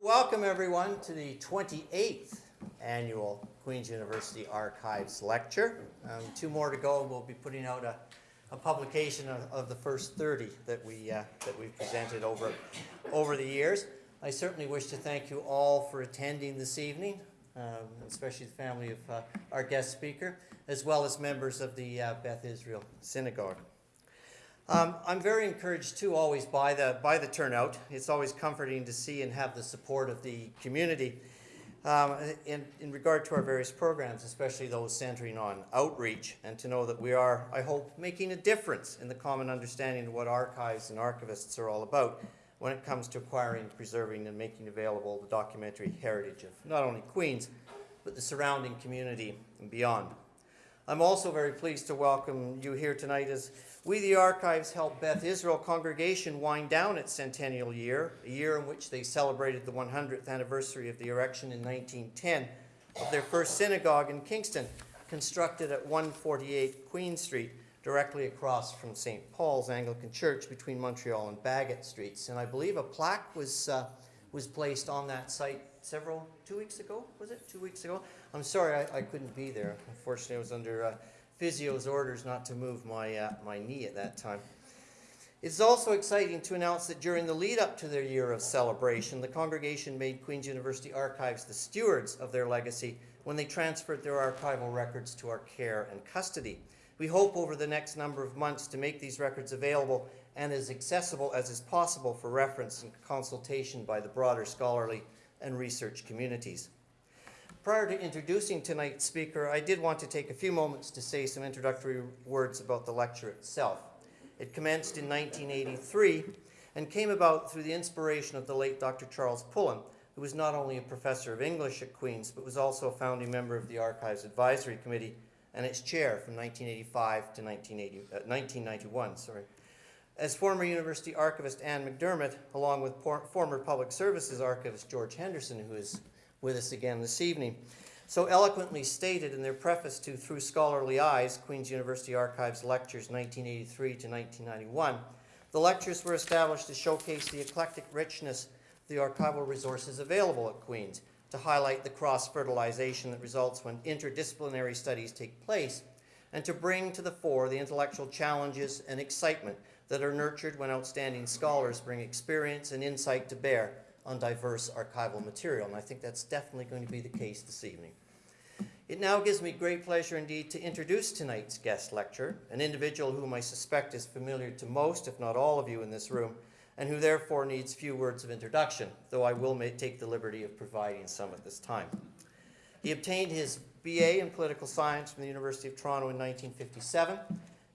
Welcome everyone to the 28th annual Queen's University Archives Lecture. Um, two more to go we'll be putting out a, a publication of, of, the first 30 that, we, uh, that we've presented over, over the years. I certainly wish to thank you all for attending this evening, um, especially the family of uh, our guest speaker, as well as members of the uh, Beth Israel Synagogue. Um, I'm very encouraged too always by the, by the turnout. It's always comforting to see and have the support of the community um, in, in regard to our various programs, especially those centering on outreach, and to know that we are, I hope, making a difference in the common understanding of what archives and archivists are all about when it comes to acquiring, preserving, and making available the documentary heritage of not only Queens, but the surrounding community and beyond. I'm also very pleased to welcome you here tonight as we, the Archives, helped Beth Israel congregation wind down its centennial year, a year in which they celebrated the 100th anniversary of the erection in 1910 of their first synagogue in Kingston, constructed at 148 Queen Street, directly across from St. Paul's Anglican Church between Montreal and Bagot Streets. And I believe a plaque was, uh, was placed on that site several, two weeks ago, was it? Two weeks ago? I'm sorry I, I couldn't be there. Unfortunately, I was under uh, physio's orders not to move my, uh, my knee at that time. It's also exciting to announce that during the lead up to their year of celebration, the congregation made Queen's University Archives the stewards of their legacy when they transferred their archival records to our care and custody. We hope over the next number of months to make these records available and as accessible as is possible for reference and consultation by the broader scholarly and research communities. Prior to introducing tonight's speaker, I did want to take a few moments to say some introductory words about the lecture itself. It commenced in 1983 and came about through the inspiration of the late Dr. Charles Pullen, who was not only a professor of English at Queen's, but was also a founding member of the Archives Advisory Committee and its chair from 1985 to 1980, uh, 1991. Sorry. As former university archivist Anne McDermott, along with former public services archivist George Henderson, who is with us again this evening. So eloquently stated in their preface to Through Scholarly Eyes, Queen's University Archives Lectures 1983 to 1991, the lectures were established to showcase the eclectic richness of the archival resources available at Queen's, to highlight the cross-fertilization that results when interdisciplinary studies take place, and to bring to the fore the intellectual challenges and excitement that are nurtured when outstanding scholars bring experience and insight to bear on diverse archival material, and I think that's definitely going to be the case this evening. It now gives me great pleasure indeed to introduce tonight's guest lecturer, an individual whom I suspect is familiar to most, if not all of you in this room, and who therefore needs few words of introduction, though I will take the liberty of providing some at this time. He obtained his BA in political science from the University of Toronto in 1957,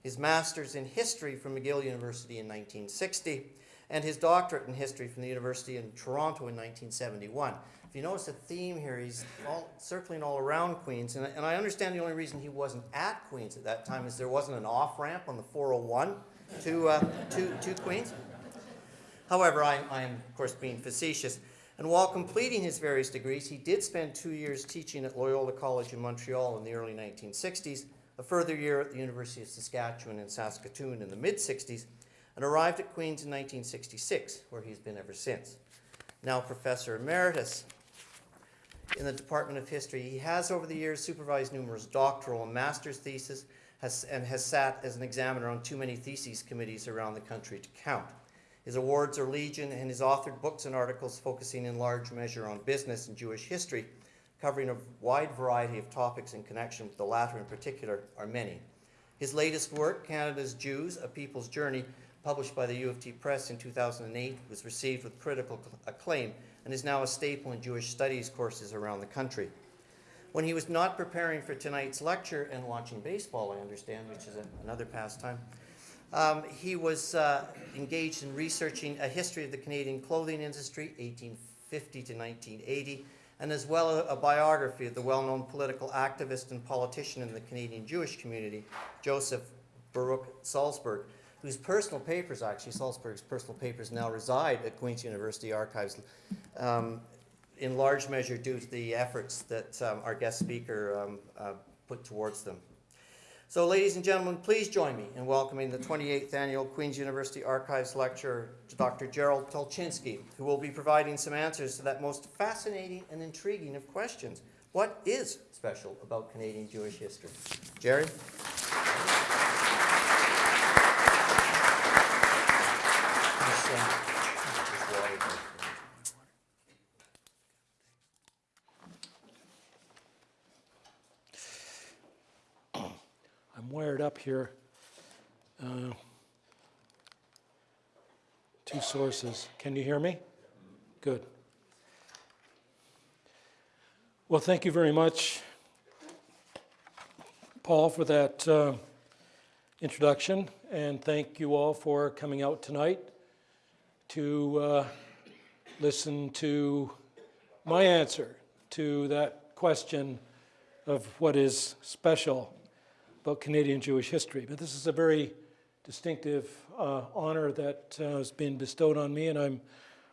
his master's in history from McGill University in 1960, and his doctorate in history from the University in Toronto in 1971. If you notice a theme here, he's all, circling all around Queens, and, and I understand the only reason he wasn't at Queens at that time is there wasn't an off-ramp on the 401 to, uh, to, to Queens. However, I, I am, of course, being facetious. And while completing his various degrees, he did spend two years teaching at Loyola College in Montreal in the early 1960s, a further year at the University of Saskatchewan in Saskatoon in the mid-60s, and arrived at Queen's in 1966, where he's been ever since. Now Professor Emeritus in the Department of History, he has over the years supervised numerous doctoral and master's theses has, and has sat as an examiner on too many theses committees around the country to count. His awards are legion and his authored books and articles focusing in large measure on business and Jewish history, covering a wide variety of topics in connection with the latter in particular, are many. His latest work, Canada's Jews, A People's Journey, published by the U of T Press in 2008, was received with critical acclaim and is now a staple in Jewish studies courses around the country. When he was not preparing for tonight's lecture and watching baseball, I understand, which is a, another pastime, um, he was uh, engaged in researching a history of the Canadian clothing industry, 1850 to 1980, and as well a, a biography of the well-known political activist and politician in the Canadian Jewish community, Joseph Baruch Salsberg, whose personal papers, actually, Salsberg's personal papers now reside at Queen's University Archives, um, in large measure due to the efforts that um, our guest speaker um, uh, put towards them. So ladies and gentlemen, please join me in welcoming the 28th Annual Queen's University Archives Lecturer, Dr. Gerald Tulchinsky, who will be providing some answers to that most fascinating and intriguing of questions. What is special about Canadian Jewish history? Jerry? This, uh, this water goes- I'm wired up here. Uh, Two sources. Can you hear me? Good. Well, thank you very much, Paul, for that uh, introduction, and thank you all for coming out tonight to uh, listen to my answer to that question of what is special about Canadian Jewish history. But this is a very distinctive uh, honor that uh, has been bestowed on me, and I'm,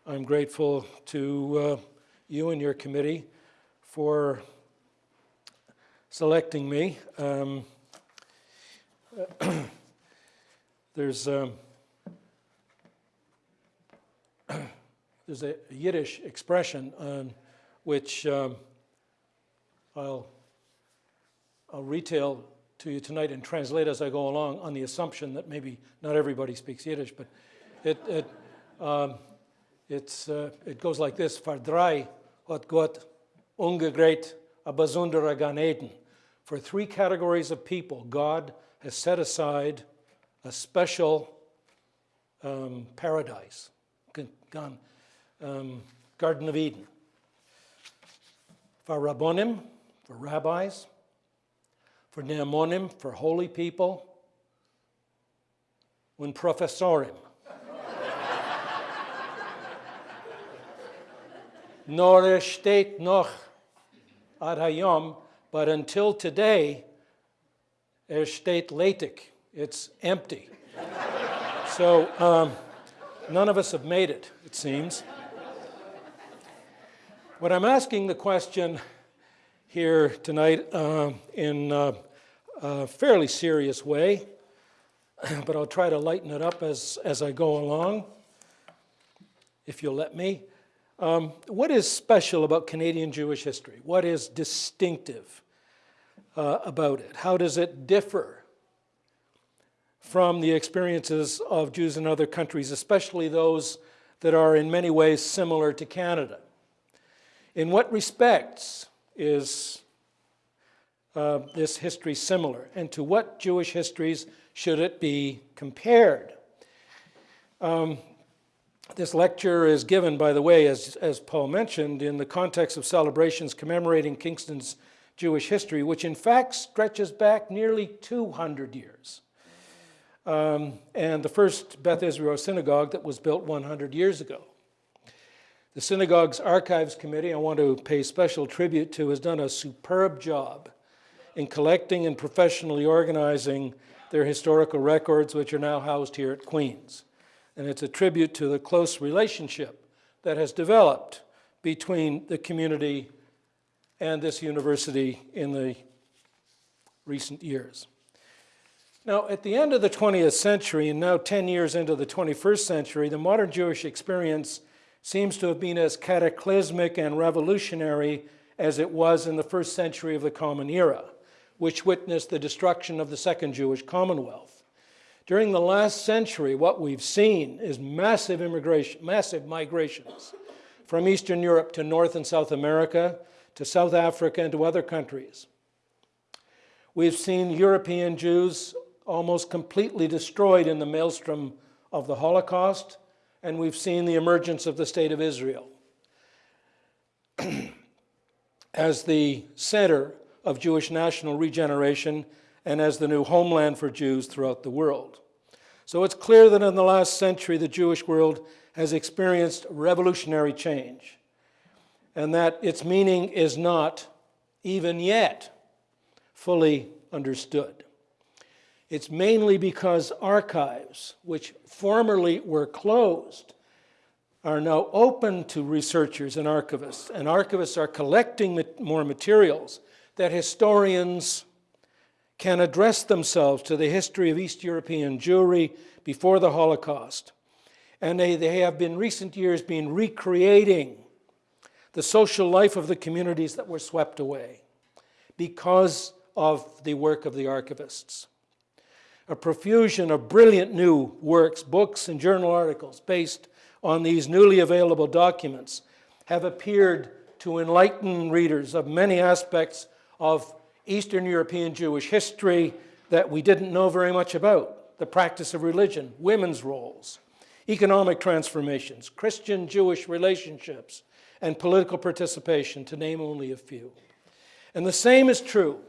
I'm grateful to uh, you and your committee for selecting me. Um, there's, um, there's a Yiddish expression um, which um, I'll, I'll retail to you tonight and translate as I go along on the assumption that maybe not everybody speaks Yiddish, but it, it, um, it's, uh, it goes like this, Voor drei hat Gott ungegret a besondere Gan Eden. For three categories of people, God has set aside a special um, paradise, um, Garden of Eden. For Rabbonim, for rabbis, for Neamonim, for holy people, und Professorim. Nor es steht noch ad hayom, but until today, es steht letik. It's empty. so um, none of us have made it, it seems. When I'm asking the question here tonight uh, in a fairly serious way, but I'll try to lighten it up as, as I go along, if you'll let me. Um, what is special about Canadian Jewish history? What is distinctive uh, about it? How does it differ from the experiences of Jews in other countries, especially those that are in many ways similar to Canada? In what respects is uh, this history similar? And to what Jewish histories should it be compared? Um, this lecture is given, by the way, as, as Paul mentioned, in the context of celebrations commemorating Kingston's Jewish history, which in fact stretches back nearly 200 years. Um, and the first Beth Israel synagogue that was built 100 years ago. The synagogue's archives committee, I want to pay special tribute to, has done a superb job in collecting and professionally organizing their historical records, which are now housed here at Queen's. And it's a tribute to the close relationship that has developed between the community and this university in the recent years. Now, at the end of the 20th century, and now 10 years into the 21st century, the modern Jewish experience seems to have been as cataclysmic and revolutionary as it was in the first century of the Common Era, which witnessed the destruction of the Second Jewish Commonwealth. During the last century, what we've seen is massive immigration, massive migrations from Eastern Europe to North and South America, to South Africa, and to other countries. We've seen European Jews almost completely destroyed in the maelstrom of the Holocaust, and we've seen the emergence of the State of Israel as the center of Jewish national regeneration and as the new homeland for Jews throughout the world. So it's clear that in the last century, the Jewish world has experienced revolutionary change, and that its meaning is not, even yet, fully understood. It's mainly because archives, which formerly were closed, are now open to researchers and archivists, and archivists are collecting more materials that historians can address themselves to the history of East European Jewry before the Holocaust. And they, they have been recent years been recreating the social life of the communities that were swept away because of the work of the archivists. A profusion of brilliant new works, books, and journal articles based on these newly available documents have appeared to enlighten readers of many aspects of Eastern European Jewish history that we didn't know very much about the practice of religion, women's roles, economic transformations, Christian Jewish relationships, and political participation, to name only a few. And the same is true,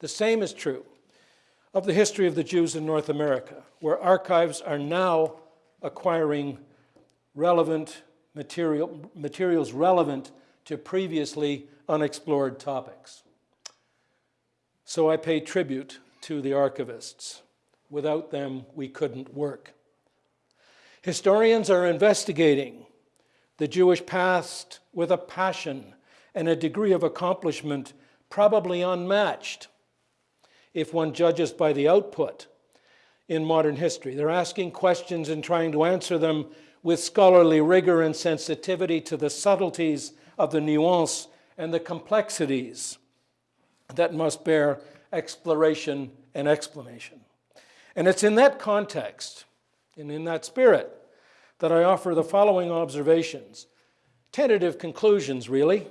the same is true of the history of the Jews in North America, where archives are now acquiring relevant material, materials relevant to previously unexplored topics. So I pay tribute to the archivists. Without them, we couldn't work. Historians are investigating the Jewish past with a passion and a degree of accomplishment probably unmatched if one judges by the output in modern history. They're asking questions and trying to answer them with scholarly rigor and sensitivity to the subtleties of the nuance and the complexities that must bear exploration and explanation. And it's in that context and in that spirit that I offer the following observations, tentative conclusions really,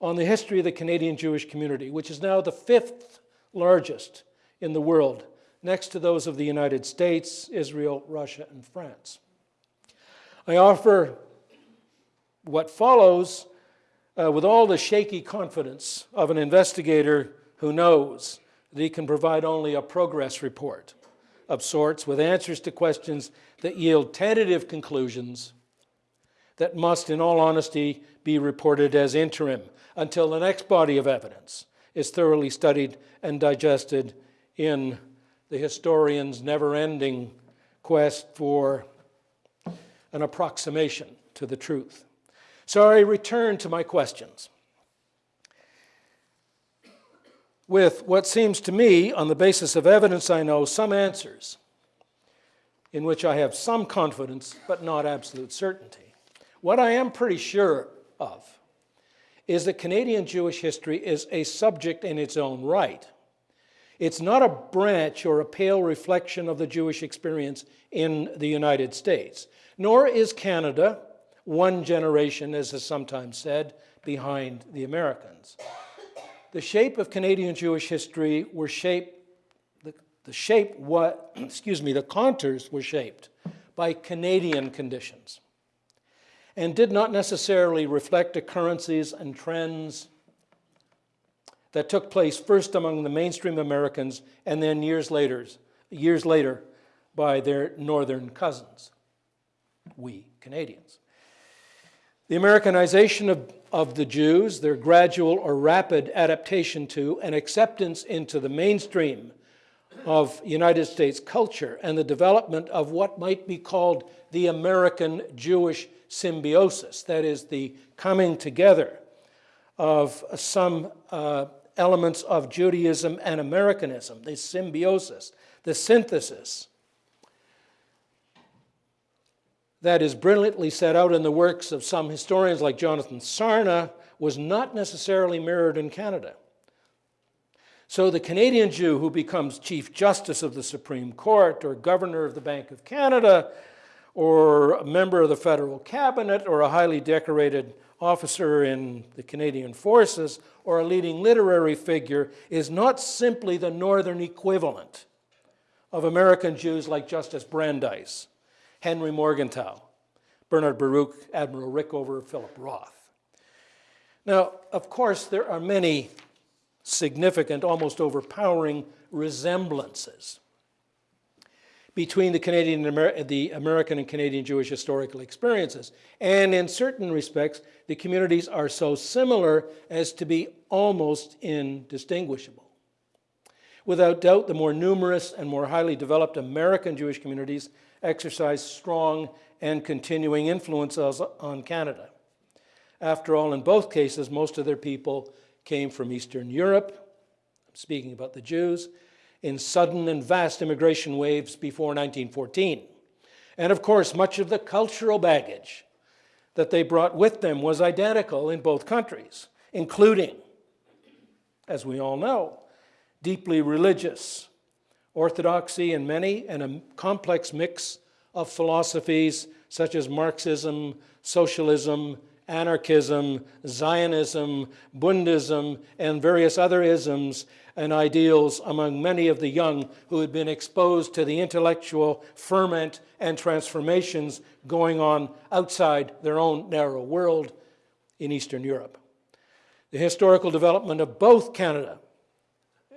on the history of the Canadian Jewish community, which is now the fifth largest in the world, next to those of the United States, Israel, Russia, and France. I offer what follows uh, with all the shaky confidence of an investigator who knows that he can provide only a progress report of sorts with answers to questions that yield tentative conclusions that must, in all honesty, be reported as interim until the next body of evidence is thoroughly studied and digested in the historian's never ending quest for an approximation to the truth. So I return to my questions with what seems to me, on the basis of evidence I know, some answers in which I have some confidence but not absolute certainty. What I am pretty sure of is that Canadian Jewish history is a subject in its own right. It's not a branch or a pale reflection of the Jewish experience in the United States, nor is Canada one generation, as is sometimes said, behind the Americans. The shape of Canadian Jewish history were shaped, the, the shape, what, excuse me, the contours were shaped by Canadian conditions and did not necessarily reflect occurrences and trends that took place first among the mainstream Americans and then years later, years later by their northern cousins, we Canadians. The Americanization of, of the Jews, their gradual or rapid adaptation to and acceptance into the mainstream of United States culture and the development of what might be called the American Jewish symbiosis, that is, the coming together of some uh, elements of Judaism and Americanism, the symbiosis, the synthesis that is brilliantly set out in the works of some historians like Jonathan Sarna was not necessarily mirrored in Canada. So the Canadian Jew who becomes Chief Justice of the Supreme Court or Governor of the Bank of Canada or a member of the federal cabinet or a highly decorated officer in the Canadian Forces or a leading literary figure is not simply the northern equivalent of American Jews like Justice Brandeis, Henry Morgenthau, Bernard Baruch, Admiral Rickover, Philip Roth. Now, of course, there are many significant, almost overpowering resemblances between the Canadian Amer the American and Canadian Jewish historical experiences. And in certain respects, the communities are so similar as to be almost indistinguishable. Without doubt, the more numerous and more highly developed American Jewish communities exercise strong and continuing influences on Canada. After all, in both cases, most of their people came from Eastern Europe, speaking about the Jews, in sudden and vast immigration waves before 1914. And of course, much of the cultural baggage that they brought with them was identical in both countries, including, as we all know, deeply religious orthodoxy in many and a complex mix of philosophies such as Marxism, socialism, anarchism, Zionism, Bundism, and various other isms and ideals among many of the young who had been exposed to the intellectual ferment and transformations going on outside their own narrow world in Eastern Europe. The historical development of both Canada,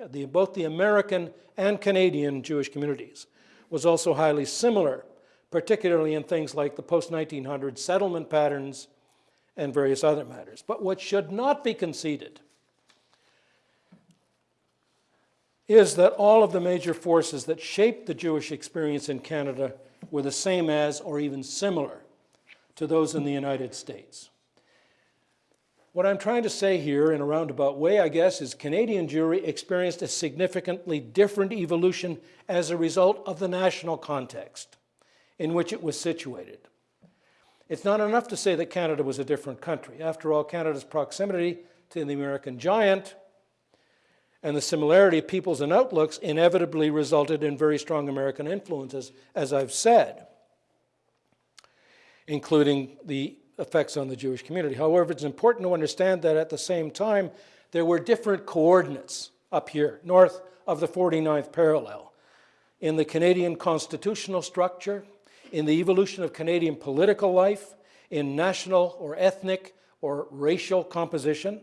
the, both the American and Canadian Jewish communities, was also highly similar, particularly in things like the post-1900 settlement patterns and various other matters. But what should not be conceded is that all of the major forces that shaped the Jewish experience in Canada were the same as or even similar to those in the United States. What I'm trying to say here in a roundabout way, I guess, is Canadian Jewry experienced a significantly different evolution as a result of the national context in which it was situated. It's not enough to say that Canada was a different country. After all, Canada's proximity to the American giant and the similarity of peoples and outlooks inevitably resulted in very strong American influences, as I've said, including the effects on the Jewish community. However, it's important to understand that at the same time, there were different coordinates up here, north of the 49th parallel, in the Canadian constitutional structure, in the evolution of Canadian political life, in national or ethnic or racial composition,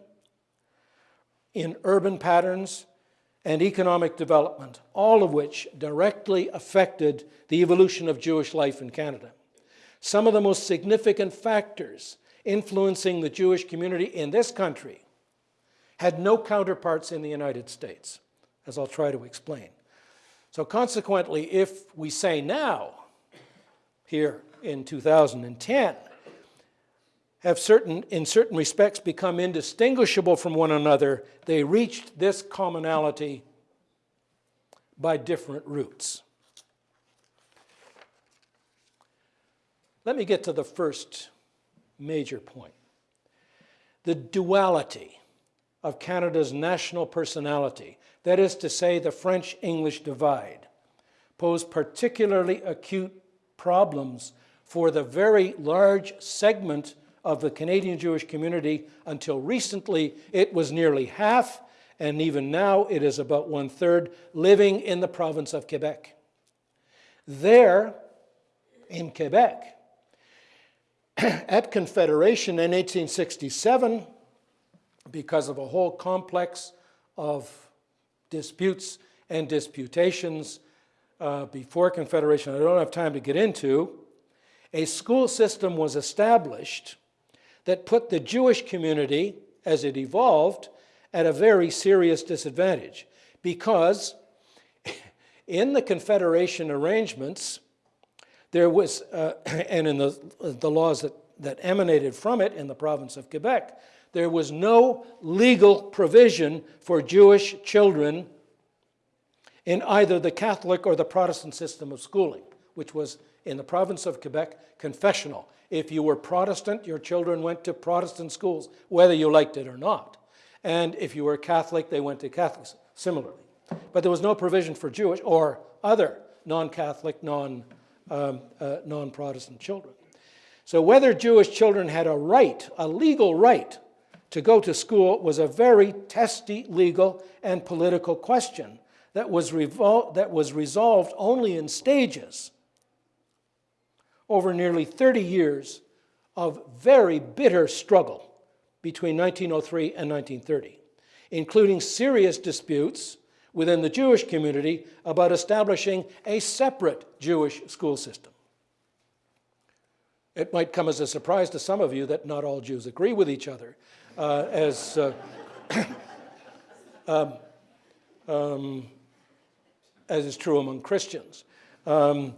in urban patterns, and economic development, all of which directly affected the evolution of Jewish life in Canada. Some of the most significant factors influencing the Jewish community in this country had no counterparts in the United States, as I'll try to explain. So consequently, if we say now here in 2010 have certain, in certain respects become indistinguishable from one another, they reached this commonality by different routes. Let me get to the first major point. The duality of Canada's national personality, that is to say, the French-English divide, posed particularly acute problems for the very large segment of the Canadian Jewish community. Until recently, it was nearly half, and even now it is about one third, living in the province of Quebec. There, in Quebec, at Confederation in 1867, because of a whole complex of disputes and disputations uh, before Confederation I don't have time to get into, a school system was established that put the Jewish community, as it evolved, at a very serious disadvantage because in the Confederation arrangements, there was, uh, and in the, the laws that, that emanated from it in the province of Quebec, there was no legal provision for Jewish children in either the Catholic or the Protestant system of schooling, which was in the province of Quebec, confessional. If you were Protestant, your children went to Protestant schools, whether you liked it or not. And if you were Catholic, they went to Catholics, similarly. But there was no provision for Jewish or other non-Catholic, non, um, uh, non-Protestant children. So whether Jewish children had a right, a legal right, to go to school was a very testy legal and political question that was, that was resolved only in stages over nearly 30 years of very bitter struggle between 1903 and 1930, including serious disputes within the Jewish community about establishing a separate Jewish school system. It might come as a surprise to some of you that not all Jews agree with each other, uh, as uh, um, um, as is true among Christians. Um,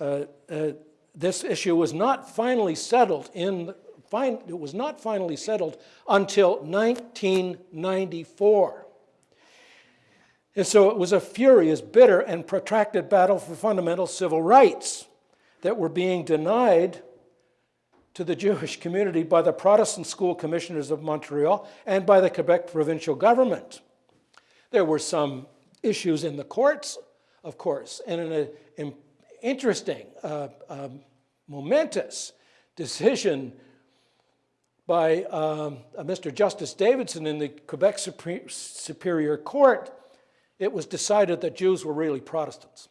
uh, uh, this issue was not finally settled in, fin it was not finally settled until 1994. And so it was a furious, bitter, and protracted battle for fundamental civil rights that were being denied to the Jewish community by the Protestant school commissioners of Montreal and by the Quebec provincial government. There were some issues in the courts, of course, and in an interesting, uh, um, momentous decision by um, uh, Mr. Justice Davidson in the Quebec Superior Court, it was decided that Jews were really Protestants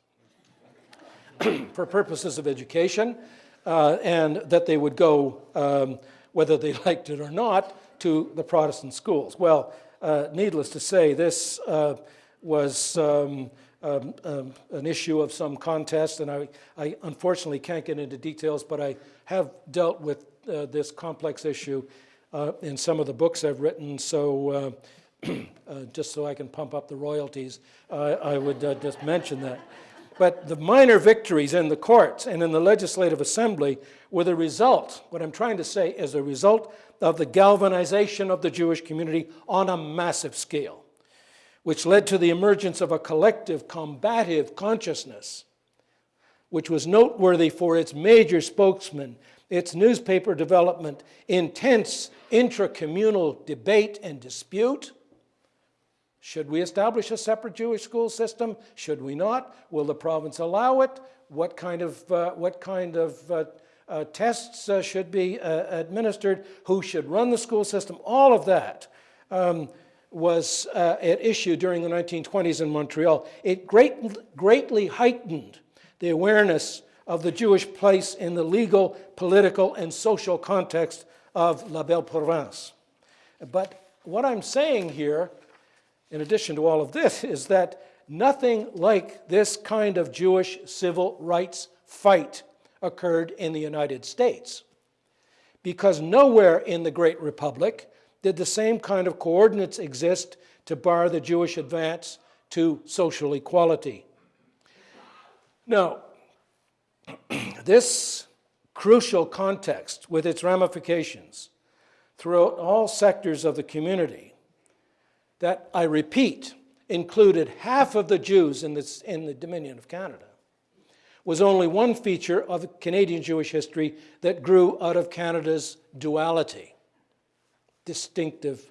for purposes of education, uh, and that they would go, um, whether they liked it or not, to the Protestant schools. Well, uh, needless to say, this uh, was um, um, um, an issue of some contest, and I, I, unfortunately can't get into details, but I have dealt with uh, this complex issue uh, in some of the books I've written, so uh, uh, just so I can pump up the royalties, I would just mention that. But the minor victories in the courts and in the Legislative Assembly were the result, what I'm trying to say is a result of the galvanization of the Jewish community on a massive scale, which led to the emergence of a collective combative consciousness, which was noteworthy for its major spokesman, its newspaper development, intense intra-communal debate and dispute. Should we establish a separate Jewish school system? Should we not? Will the province allow it? What kind of, uh, what kind of uh, uh, tests uh, should be uh, administered? Who should run the school system? All of that um, was uh, at issue during the 1920s in Montreal. It great, greatly heightened the awareness of the Jewish place in the legal, political, and social context of La Belle Province. But what I'm saying here, in addition to all of this, is that nothing like this kind of Jewish civil rights fight occurred in the United States. Because nowhere in the Great Republic did the same kind of coordinates exist to bar the Jewish advance to social equality. Now, this crucial context with its ramifications throughout all sectors of the community that I repeat included half of the Jews in, this, in the Dominion of Canada was only one feature of Canadian Jewish history that grew out of Canada's duality, distinctive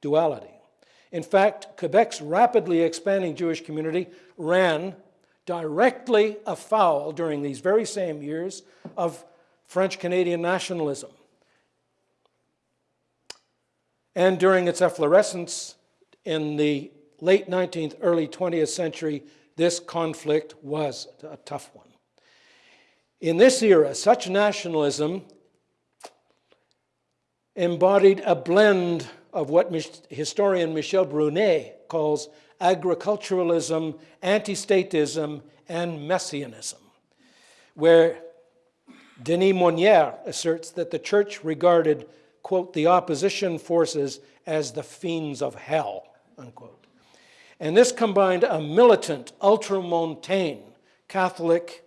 duality. In fact, Quebec's rapidly expanding Jewish community ran directly afoul during these very same years of French Canadian nationalism. And during its efflorescence in the late 19th, early 20th century, this conflict was a tough one. In this era, such nationalism embodied a blend of what historian Michel Brunet calls agriculturalism, anti-statism, and messianism, where Denis Monière asserts that the church regarded, quote, the opposition forces as the fiends of hell, unquote. And this combined a militant, ultramontane Catholic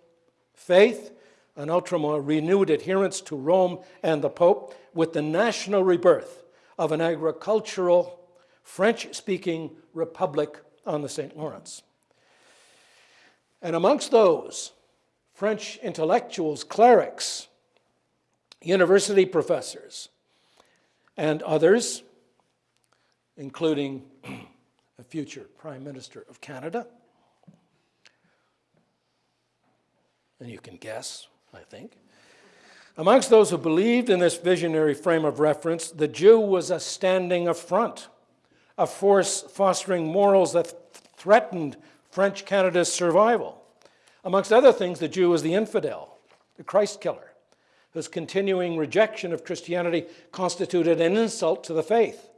faith, an ultramontane renewed adherence to Rome and the Pope, with the national rebirth of an agricultural, French-speaking republic on the St. Lawrence. And amongst those, French intellectuals, clerics, university professors, and others, including a future Prime Minister of Canada. And you can guess, I think. Amongst those who believed in this visionary frame of reference, the Jew was a standing affront a force fostering morals that threatened French Canada's survival. Amongst other things, the Jew was the infidel, the Christ killer, whose continuing rejection of Christianity constituted an insult to the faith,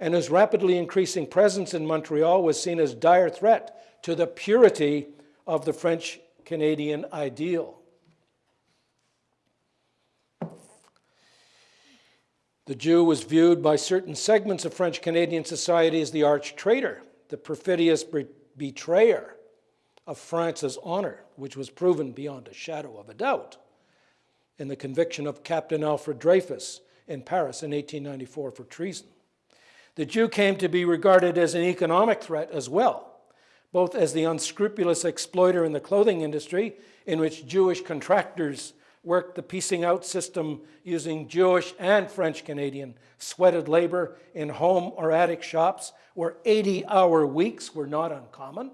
and whose rapidly increasing presence in Montreal was seen as dire threat to the purity of the French Canadian ideal. The Jew was viewed by certain segments of French Canadian society as the arch traitor, the perfidious betrayer of France's honor, which was proven beyond a shadow of a doubt in the conviction of Captain Alfred Dreyfus in Paris in 1894 for treason. The Jew came to be regarded as an economic threat as well, both as the unscrupulous exploiter in the clothing industry, in which Jewish contractors worked the piecing out system using Jewish and French Canadian sweated labor in home or attic shops where 80 hour weeks were not uncommon,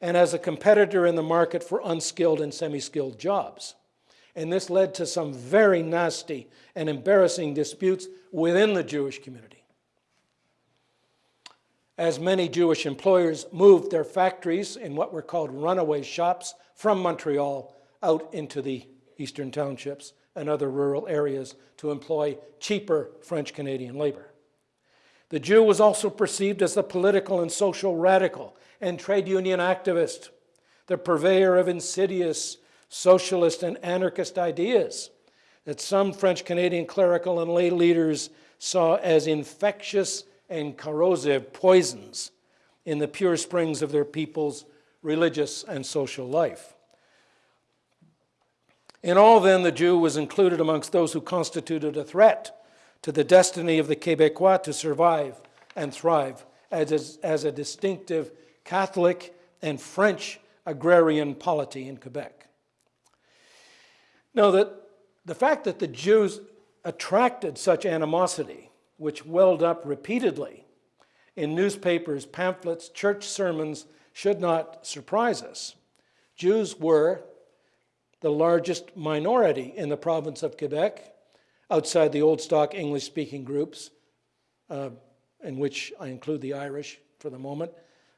and as a competitor in the market for unskilled and semi skilled jobs. And this led to some very nasty and embarrassing disputes within the Jewish community. As many Jewish employers moved their factories in what were called runaway shops from Montreal out into the eastern townships and other rural areas to employ cheaper French Canadian labor. The Jew was also perceived as the political and social radical and trade union activist, the purveyor of insidious socialist and anarchist ideas that some French Canadian clerical and lay leaders saw as infectious and corrosive poisons in the pure springs of their people's religious and social life. In all, then, the Jew was included amongst those who constituted a threat to the destiny of the Quebecois to survive and thrive as a, as a distinctive Catholic and French agrarian polity in Quebec. Now, that the fact that the Jews attracted such animosity, which welled up repeatedly in newspapers, pamphlets, church sermons, should not surprise us. Jews were the largest minority in the province of Quebec, outside the old stock English speaking groups, uh, in which I include the Irish for the moment.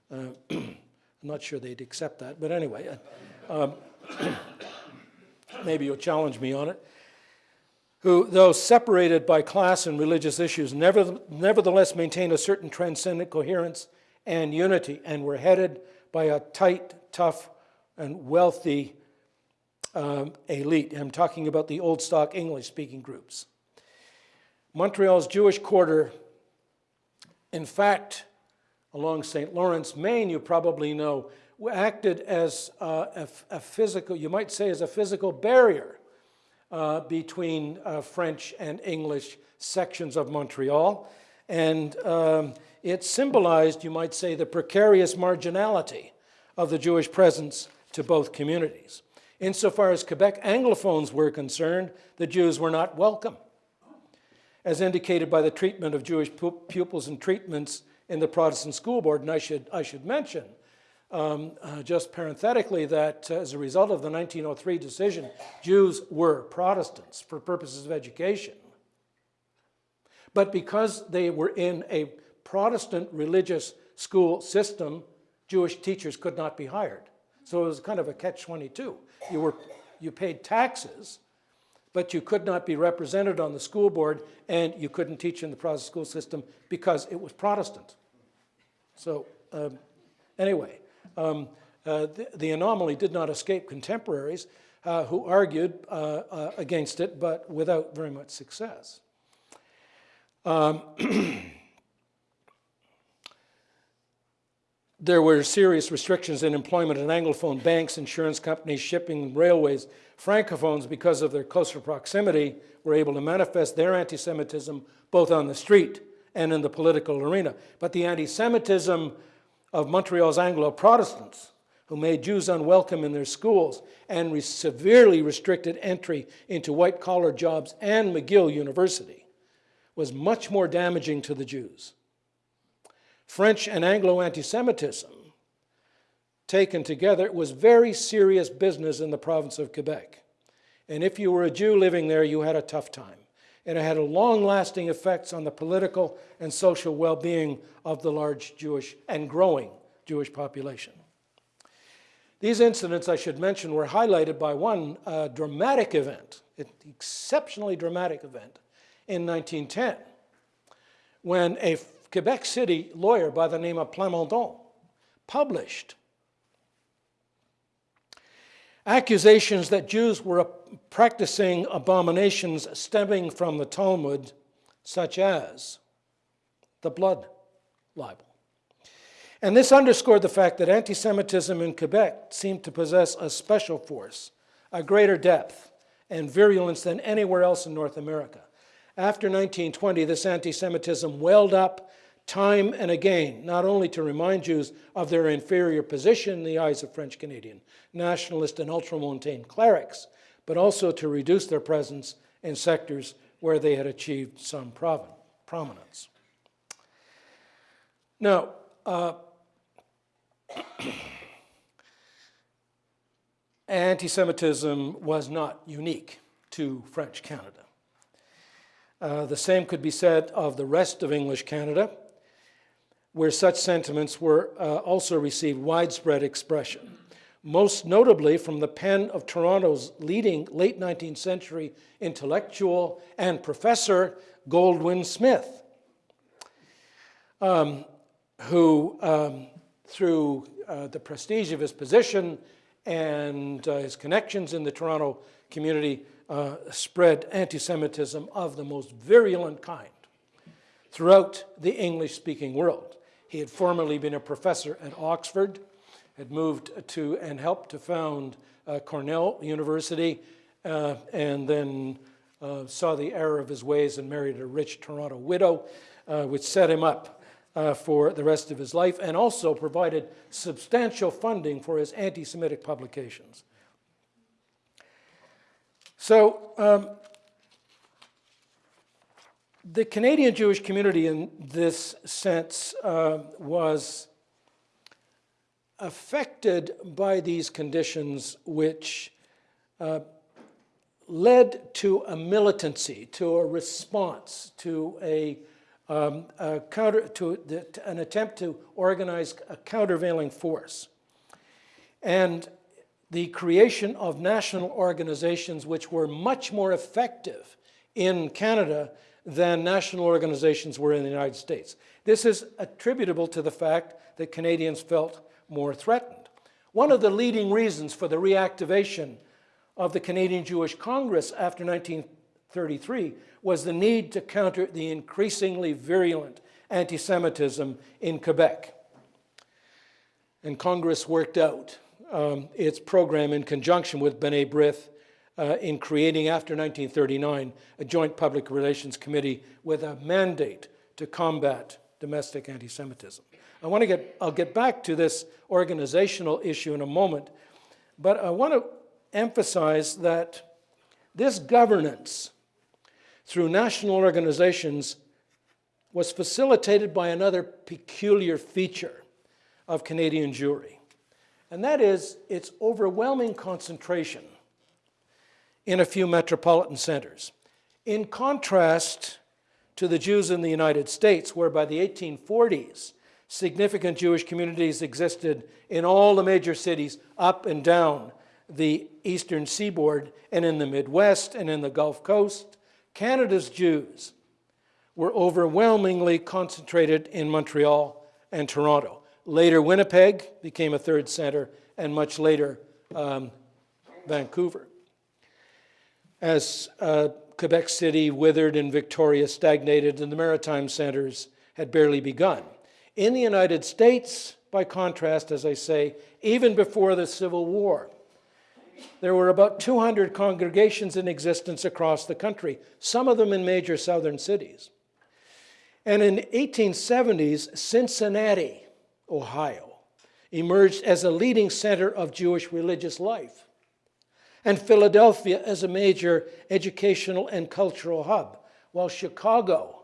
Uh, I'm not sure they'd accept that, but anyway, uh, um, maybe you'll challenge me on it. Who, though separated by class and religious issues, never, nevertheless maintained a certain transcendent coherence and unity, and were headed by a tight, tough, and wealthy um, elite. I'm talking about the old stock English speaking groups. Montreal's Jewish quarter, in fact, along St. Lawrence, Main, you probably know, acted as uh, a, a, physical, you might say, as a physical barrier uh, between uh, French and English sections of Montreal. And um, it symbolized, you might say, the precarious marginality of the Jewish presence to both communities. Insofar as Quebec Anglophones were concerned, the Jews were not welcome, as indicated by the treatment of Jewish pupils and treatments in the Protestant School Board. And I should, I should mention, um, uh, just parenthetically, that uh, as a result of the 1903 decision, Jews were Protestants for purposes of education. But because they were in a Protestant religious school system, Jewish teachers could not be hired. So it was kind of a catch-22. You, were, you paid taxes, but you could not be represented on the school board and you couldn't teach in the Protestant school system because it was Protestant. So um, anyway, um, uh, the, the, anomaly did not escape contemporaries uh, who argued uh, uh against it, but without very much success. Um, There were serious restrictions in employment in Anglophone banks, insurance companies, shipping, railways. Francophones, because of their closer proximity, were able to manifest their anti-Semitism both on the street and in the political arena. But the anti-Semitism of Montreal's Anglo-Protestants, who made Jews unwelcome in their schools and re severely restricted entry into white-collar jobs and McGill University, was much more damaging to the Jews. French and Anglo anti-Semitism taken together was very serious business in the province of Quebec. And if you were a Jew living there, you had a tough time. And it had long-lasting effects on the political and social well-being of the large Jewish and growing Jewish population. These incidents, I should mention, were highlighted by one uh, dramatic event, an exceptionally dramatic event, in 1910, when a Quebec City lawyer by the name of Plamondon published accusations that Jews were practicing abominations stemming from the Talmud, such as the blood libel. And this underscored the fact that anti Semitism in Quebec seemed to possess a special force, a greater depth and virulence than anywhere else in North America. After 1920, this anti Semitism welled up time and again, not only to remind Jews of their inferior position in the eyes of French Canadian nationalist and ultramontane clerics, but also to reduce their presence in sectors where they had achieved some prominence. Now, uh, anti Semitism was not unique to French Canada. Uh, the same could be said of the rest of English Canada, where such sentiments were uh, also received widespread expression. Most notably from the pen of Toronto's leading late 19th century intellectual and professor, Goldwin Smith, um, who, um, through uh, the prestige of his position and uh, his connections in the Toronto community, uh, spread anti Semitism of the most virulent kind throughout the English speaking world. He had formerly been a professor at Oxford, had moved to and helped to found uh, Cornell University, uh, and then uh, saw the error of his ways and married a rich Toronto widow, uh, which set him up uh, for the rest of his life and also provided substantial funding for his anti Semitic publications. So, um, the Canadian Jewish community, in this sense, uh, was affected by these conditions, which uh, led to a militancy, to a response, to a, um, a counter, to, the, to an attempt to organize a countervailing force. And the creation of national organizations which were much more effective in Canada than national organizations were in the United States. This is attributable to the fact that Canadians felt more threatened. One of the leading reasons for the reactivation of the Canadian Jewish Congress after 1933 was the need to counter the increasingly virulent anti Semitism in Quebec. And Congress worked out um, its program in conjunction with B'nai B'rith uh, in creating, after 1939, a joint public relations committee with a mandate to combat domestic anti Semitism. I want to get, I'll get back to this organizational issue in a moment, but I want to emphasize that this governance through national organizations was facilitated by another peculiar feature of Canadian Jewry and that is its overwhelming concentration in a few metropolitan centers. In contrast to the Jews in the United States, where by the 1840s, significant Jewish communities existed in all the major cities up and down the eastern seaboard and in the Midwest and in the Gulf Coast, Canada's Jews were overwhelmingly concentrated in Montreal and Toronto. Later, Winnipeg became a third center, and much later, um, Vancouver. As uh, Quebec City withered and Victoria stagnated, and the maritime centers had barely begun. In the United States, by contrast, as I say, even before the Civil War, there were about 200 congregations in existence across the country, some of them in major southern cities. And in 1870s, Cincinnati Ohio, emerged as a leading center of Jewish religious life, and Philadelphia as a major educational and cultural hub, while Chicago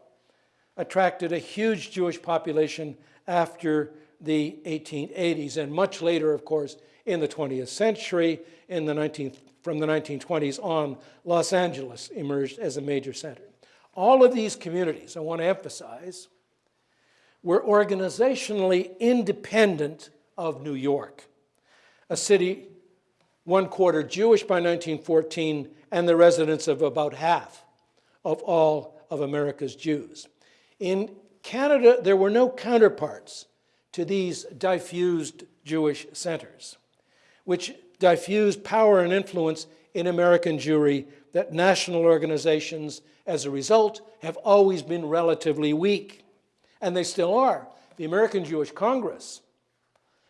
attracted a huge Jewish population after the 1880s, and much later, of course, in the 20th century, in the 19th, from the 1920s on, Los Angeles emerged as a major center. All of these communities, I want to emphasize, were organizationally independent of New York, a city one quarter Jewish by 1914 and the residence of about half of all of America's Jews. In Canada, there were no counterparts to these diffused Jewish centers, which diffused power and influence in American Jewry that national organizations, as a result, have always been relatively weak and they still are. The American Jewish Congress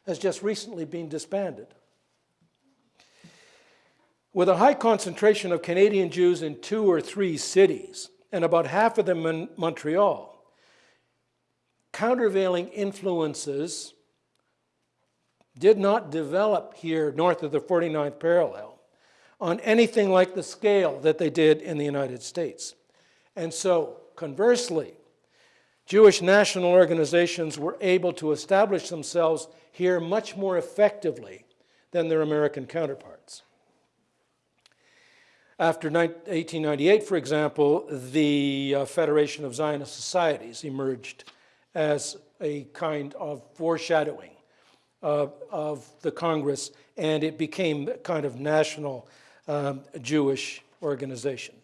has just recently been disbanded. With a high concentration of Canadian Jews in two or three cities, and about half of them in Montreal. Countervailing influences did not develop here north of the 49th parallel on anything like the scale that they did in the United States. And so, conversely, Jewish national organizations were able to establish themselves here much more effectively than their American counterparts. After 1898, for example, the uh, Federation of Zionist Societies emerged as a kind of foreshadowing uh, of the Congress, and it became a kind of national um, Jewish organization,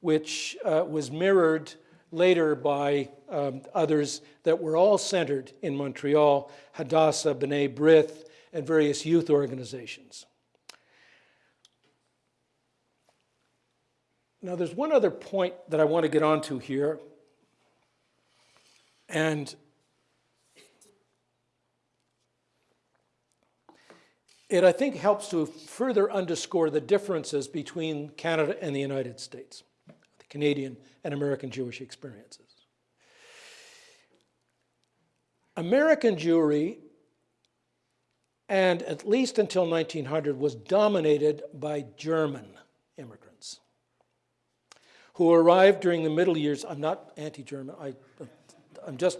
which uh, was mirrored later by um, others that were all centered in Montreal, Hadassah, B'nai B'rith, and various youth organizations. Now, there's one other point that I want to get onto here, and it, I think, helps to further underscore the differences between Canada and the United States, the Canadian and American Jewish experiences. American Jewry, and at least until 1900, was dominated by German immigrants who arrived during the middle years. I'm not anti-German. I'm just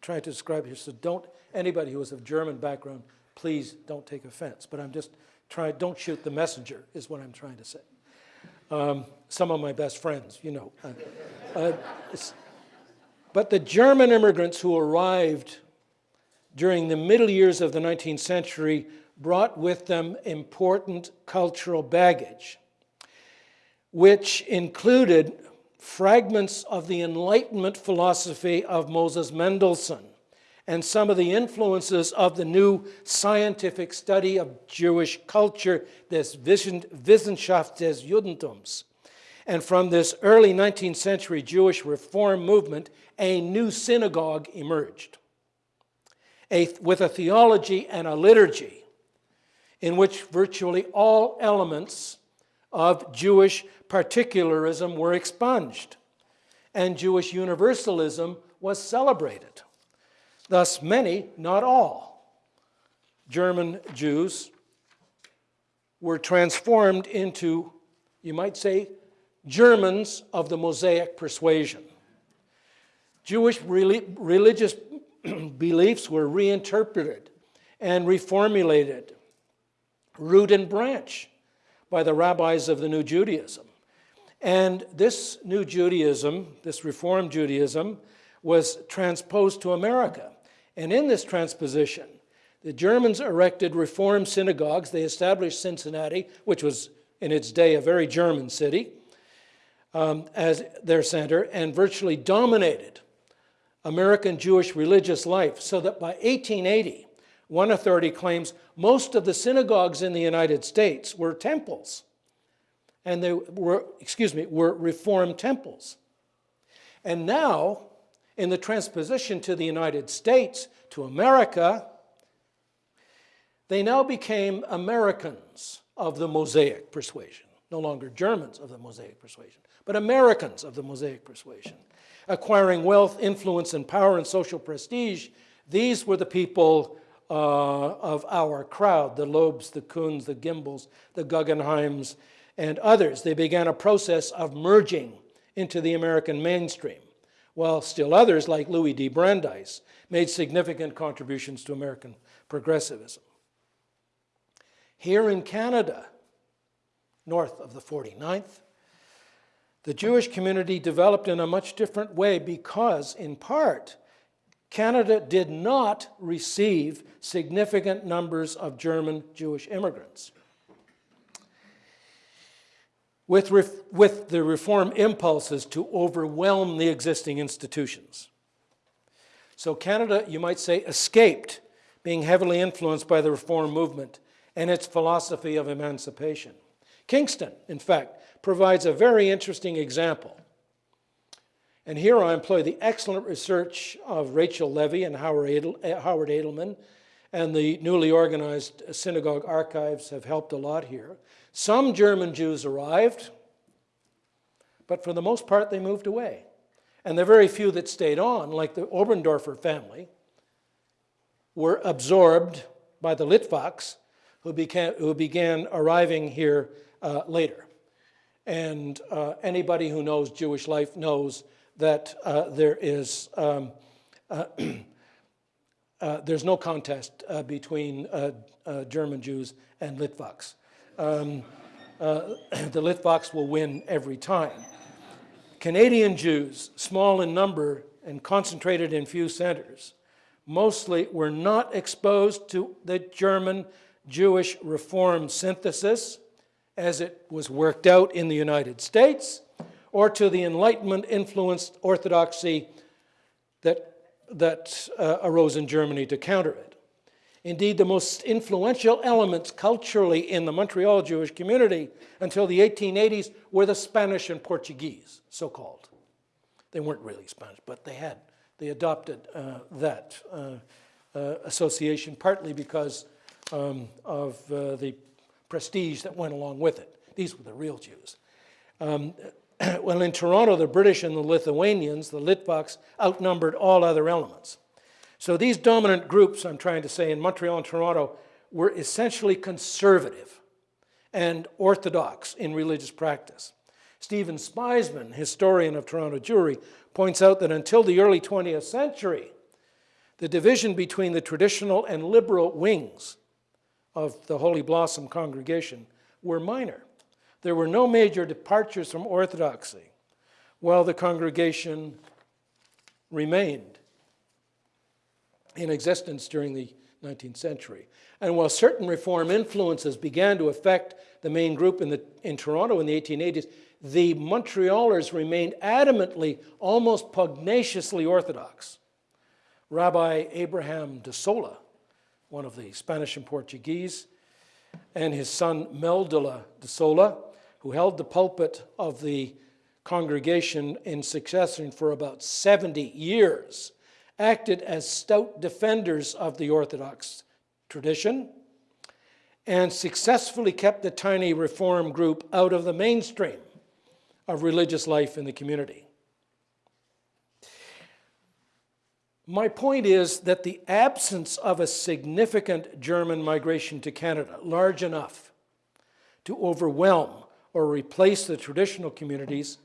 trying to describe here. So don't anybody who is of German background, please don't take offense. But I'm just trying. Don't shoot the messenger. Is what I'm trying to say. Um, some of my best friends, you know. Uh, uh, but the German immigrants who arrived during the middle years of the 19th century brought with them important cultural baggage, which included fragments of the Enlightenment philosophy of Moses Mendelssohn and some of the influences of the new scientific study of Jewish culture, this Wissenschaft des Judentums. And from this early 19th century Jewish reform movement, a new synagogue emerged a, with a theology and a liturgy in which virtually all elements of Jewish particularism were expunged, and Jewish universalism was celebrated. Thus, many, not all, German Jews were transformed into, you might say, Germans of the Mosaic persuasion. Jewish religious beliefs were reinterpreted and reformulated, root and branch, by the rabbis of the New Judaism. And this New Judaism, this Reformed Judaism, was transposed to America. And in this transposition, the Germans erected Reform synagogues. They established Cincinnati, which was in its day a very German city, um, as their center, and virtually dominated American Jewish religious life, so that by 1880, one authority claims most of the synagogues in the United States were temples. And they were, excuse me, were reformed temples. And now, in the transposition to the United States, to America, they now became Americans of the Mosaic persuasion. No longer Germans of the Mosaic persuasion, but Americans of the Mosaic persuasion acquiring wealth, influence, and power and social prestige, these were the people uh, of our crowd, the Loebs, the Kuhns, the Gimbels, the Guggenheims, and others. They began a process of merging into the American mainstream, while still others, like Louis D. Brandeis, made significant contributions to American progressivism. Here in Canada, north of the 49th, the Jewish community developed in a much different way because, in part, Canada did not receive significant numbers of German Jewish immigrants. With, with the reform impulses to overwhelm the existing institutions. So Canada, you might say, escaped being heavily influenced by the reform movement and its philosophy of emancipation. Kingston, in fact, provides a very interesting example. And here I employ the excellent research of Rachel Levy and eh, Howard Edelman, and the newly organized synagogue archives have helped a lot here. Some German Jews arrived, but for the most part, they moved away. And the very few that stayed on, like the Oberndorfer family, were absorbed by the Litvaks, who began, who began arriving here uh, later. And uh, anybody who knows Jewish life knows that uh, there is um, uh, uh, there's no contest uh, between uh, German Jews and Litvaks. Um, the Litvaks will win every time. Canadian Jews, small in number and concentrated in few centers, mostly were not exposed to the German Jewish Reform synthesis as it was worked out in the United States, or to the Enlightenment influenced orthodoxy that, that uh, arose in Germany to counter it. Indeed, the most influential elements culturally in the Montreal Jewish community until the 1880s were the Spanish and Portuguese, so-called. They weren't really Spanish, but they had, they adopted uh, that uh, uh, association partly because um, of uh, the prestige that went along with it. These were the real Jews. Um, well, in Toronto, the British and the Lithuanians, the Litvaks, outnumbered all other elements. So these dominant groups, I'm trying to say, in Montreal and Toronto, were essentially conservative and orthodox in religious practice. Stephen Speisman, historian of Toronto Jewry, points out that until the early 20th century, the division between the traditional and liberal wings of the Holy Blossom congregation were minor. There were no major departures from orthodoxy, while the congregation remained in existence during the 19th century. And while certain reform influences began to affect the main group in, the, in Toronto in the 1880s, the Montrealers remained adamantly, almost pugnaciously Orthodox. Rabbi Abraham de Sola, one of the Spanish and Portuguese, and his son Meldola de Sola, who held the pulpit of the congregation in succession for about 70 years, acted as stout defenders of the Orthodox tradition and successfully kept the tiny reform group out of the mainstream of religious life in the community. My point is that the absence of a significant German migration to Canada, large enough to overwhelm or replace the traditional communities,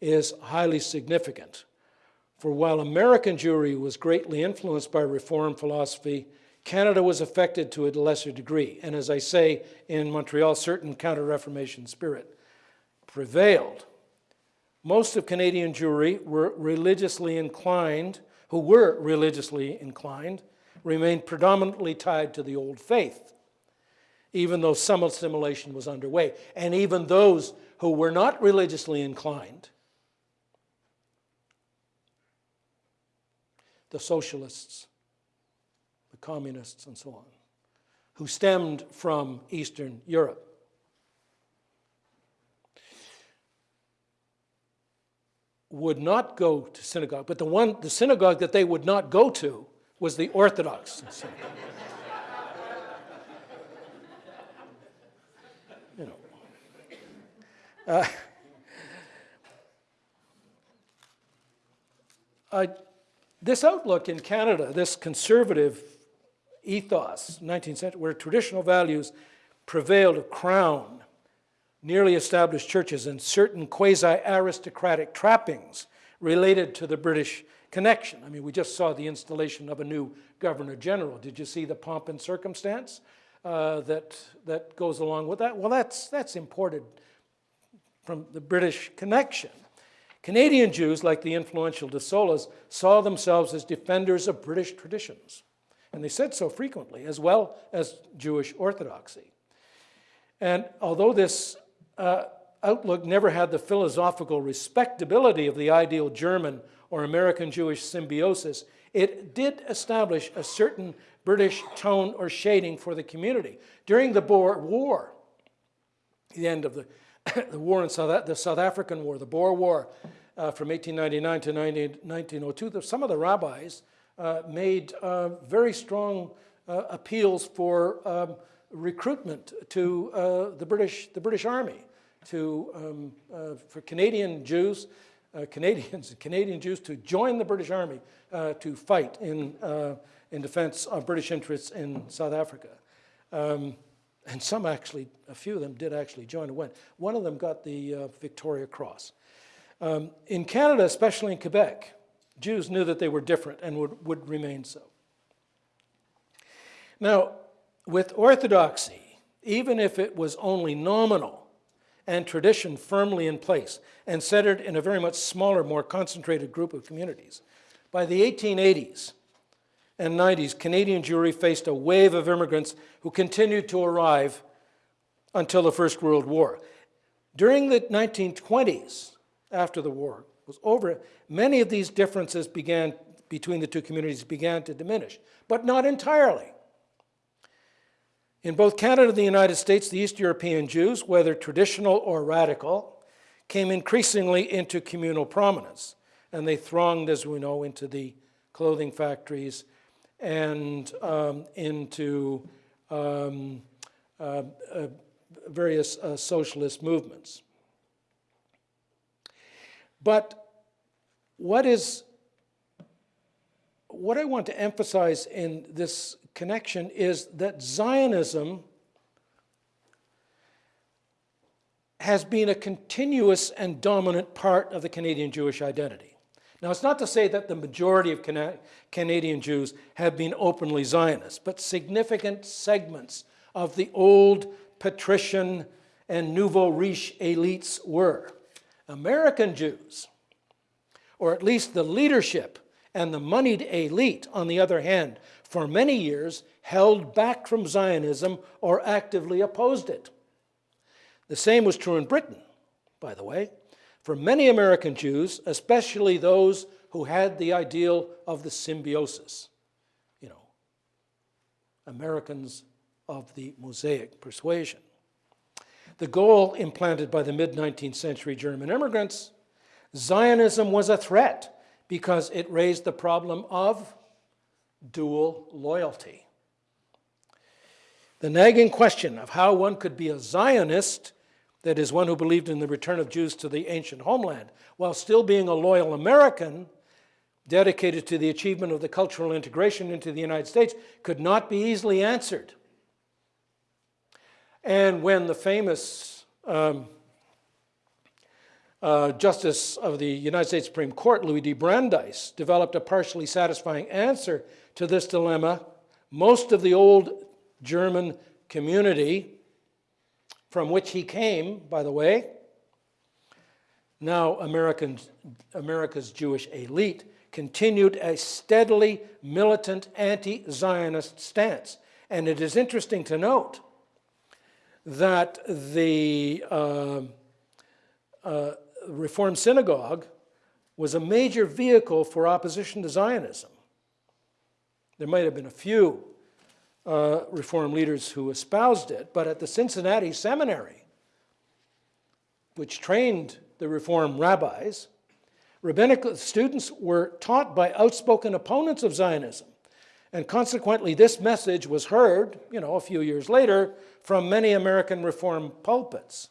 is highly significant. For while American Jewry was greatly influenced by Reform philosophy, Canada was affected to a lesser degree. And as I say in Montreal, certain Counter-Reformation spirit prevailed. Most of Canadian Jewry were religiously inclined, who were religiously inclined, remained predominantly tied to the old faith, even though some assimilation was underway. And even those who were not religiously inclined, the socialists, the communists, and so on, who stemmed from Eastern Europe, would not go to synagogue, but the one, the synagogue that they would not go to was the Orthodox synagogue. you know. Uh, I, this outlook in Canada, this conservative ethos, 19th century, where traditional values prevailed of crown, nearly established churches and certain quasi-aristocratic trappings related to the British connection. I mean, we just saw the installation of a new Governor General. Did you see the pomp and circumstance uh, that, that goes along with that? Well, that's, that's imported from the British connection. Canadian Jews, like the influential De Solas, saw themselves as defenders of British traditions. And they said so frequently, as well as Jewish orthodoxy. And although this uh, outlook never had the philosophical respectability of the ideal German or American Jewish symbiosis, it did establish a certain British tone or shading for the community. During the Boer War, the end of the, the war in South, the South African War, the Boer War uh, from 1899 to 19, 1902, some of the rabbis uh, made uh, very strong uh, appeals for um, recruitment to uh, the, British, the British Army to, um, uh, for Canadian Jews, Canadians, Canadian Jews to join the British Army to fight in, in defense of British interests in South Africa. Um, and some actually, a few of them did actually join and went. One of them got the uh, Victoria Cross. Um, in Canada, especially in Quebec, Jews knew that they were different and would, would remain so. Now, with orthodoxy, even if it was only nominal and tradition firmly in place and centered in a very much smaller, more concentrated group of communities, by the 1880s and 90s, Canadian Jewry faced a wave of immigrants who continued to arrive until the First World War. During the 1920s, after the war was over, many of these differences began between the two communities began to diminish, but not entirely. In both Canada and the United States, the East European Jews, whether traditional or radical, came increasingly into communal prominence, and they thronged, as we know, into the clothing factories and um, into um, uh, uh, various uh, socialist movements. But what is what I want to emphasize in this connection is that Zionism has been a continuous and dominant part of the Canadian Jewish identity. Now, it's not to say that the majority of Cana Canadian Jews have been openly Zionist, but significant segments of the old patrician and nouveau riche elites were. American Jews, or at least the leadership and the moneyed elite, on the other hand, for many years held back from Zionism or actively opposed it. The same was true in Britain, by the way. For many American Jews, especially those who had the ideal of the symbiosis, you know, Americans of the Mosaic persuasion. The goal implanted by the mid 19th century German immigrants, Zionism was a threat because it raised the problem of dual loyalty. The nagging question of how one could be a Zionist, that is, one who believed in the return of Jews to the ancient homeland, while still being a loyal American, dedicated to the achievement of the cultural integration into the United States, could not be easily answered. And when the famous um, uh, Justice of the United States Supreme Court, Louis D. Brandeis, developed a partially satisfying answer to this dilemma. Most of the old German community, from which he came, by the way, now American, America's Jewish elite, continued a steadily militant anti Zionist stance. And it is interesting to note that the uh, uh, Reformed Synagogue was a major vehicle for opposition to Zionism. There might have been a few uh, leaders who espoused it, but at the Cincinnati Seminary, which trained the Reformed rabbis, rabbinical students were taught by outspoken opponents of Zionism. And consequently, this message was heard, you know, a few years later from many American Reform pulpits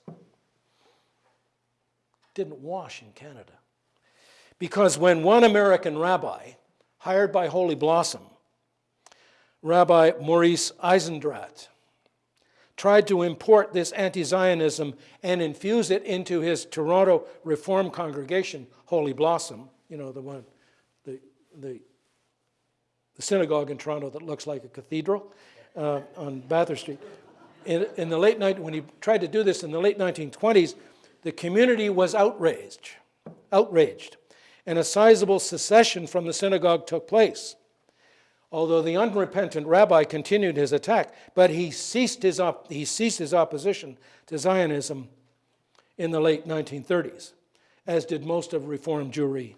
didn't wash in Canada. Because when one American rabbi, hired by Holy Blossom, Rabbi Maurice Eisendrath, tried to import this anti Zionism and infuse it into his Toronto Reform congregation, Holy Blossom, you know, the one, the, the, the synagogue in Toronto that looks like a cathedral uh, on Bathurst Street. In, in the late night, when he tried to do this in the late 1920s, the community was outraged, outraged, and a sizable secession from the synagogue took place. Although the unrepentant rabbi continued his attack, but he ceased his, he ceased his opposition to Zionism in the late 1930s, as did most of Reformed Jewry,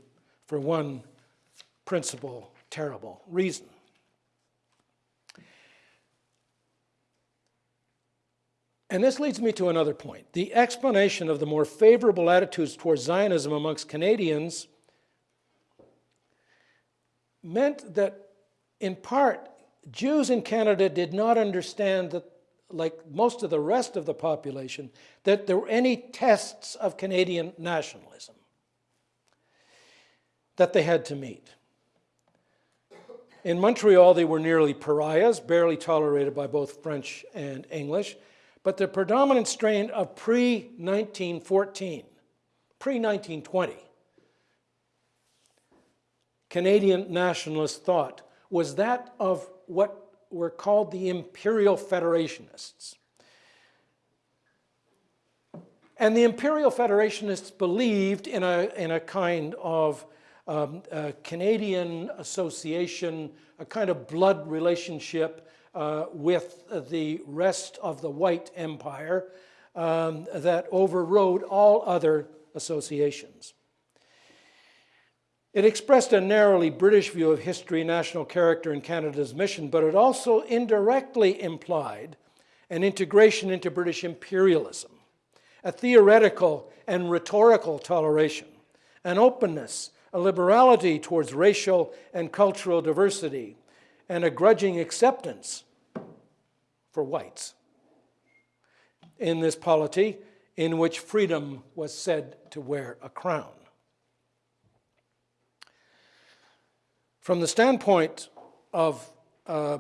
for one principal terrible reason. And this leads me to another point. The explanation of the more favorable attitudes towards Zionism amongst Canadians meant that, in part, Jews in Canada did not understand that like most of the rest of the population, that there were any tests of Canadian nationalism that they had to meet. In Montreal, they were nearly pariahs, barely tolerated by both French and English, but the predominant strain of pre 1914, pre 1920, Canadian nationalist thought was that of what were called the Imperial Federationists. And the Imperial Federationists believed in a, in a kind of um, a Canadian association, a kind of blood relationship uh, with the rest of the white empire um, that overrode all other associations. It expressed a narrowly British view of history, national character, and Canada's mission, but it also indirectly implied an integration into British imperialism, a theoretical and rhetorical toleration, an openness, a liberality towards racial and cultural diversity, and a grudging acceptance for whites in this polity in which freedom was said to wear a crown. From the standpoint of uh,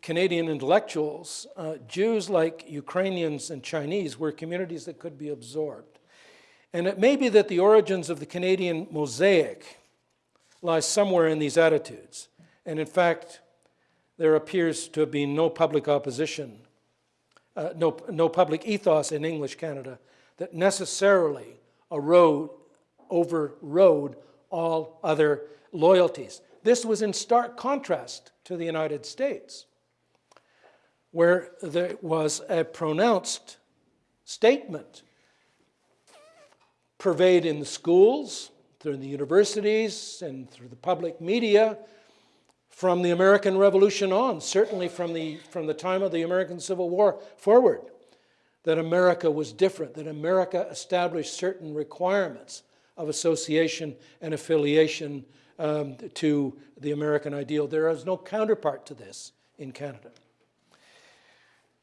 Canadian intellectuals, uh, Jews like Ukrainians and Chinese were communities that could be absorbed. And it may be that the origins of the Canadian mosaic lies somewhere in these attitudes. And in fact, there appears to have been no public opposition, uh, no, no public ethos in English Canada that necessarily erode, overrode all other loyalties. This was in stark contrast to the United States, where there was a pronounced statement pervade in the schools, through the universities, and through the public media from the American Revolution on, certainly from the, from the time of the American Civil War forward, that America was different, that America established certain requirements of association and affiliation um, to the American ideal. There is no counterpart to this in Canada.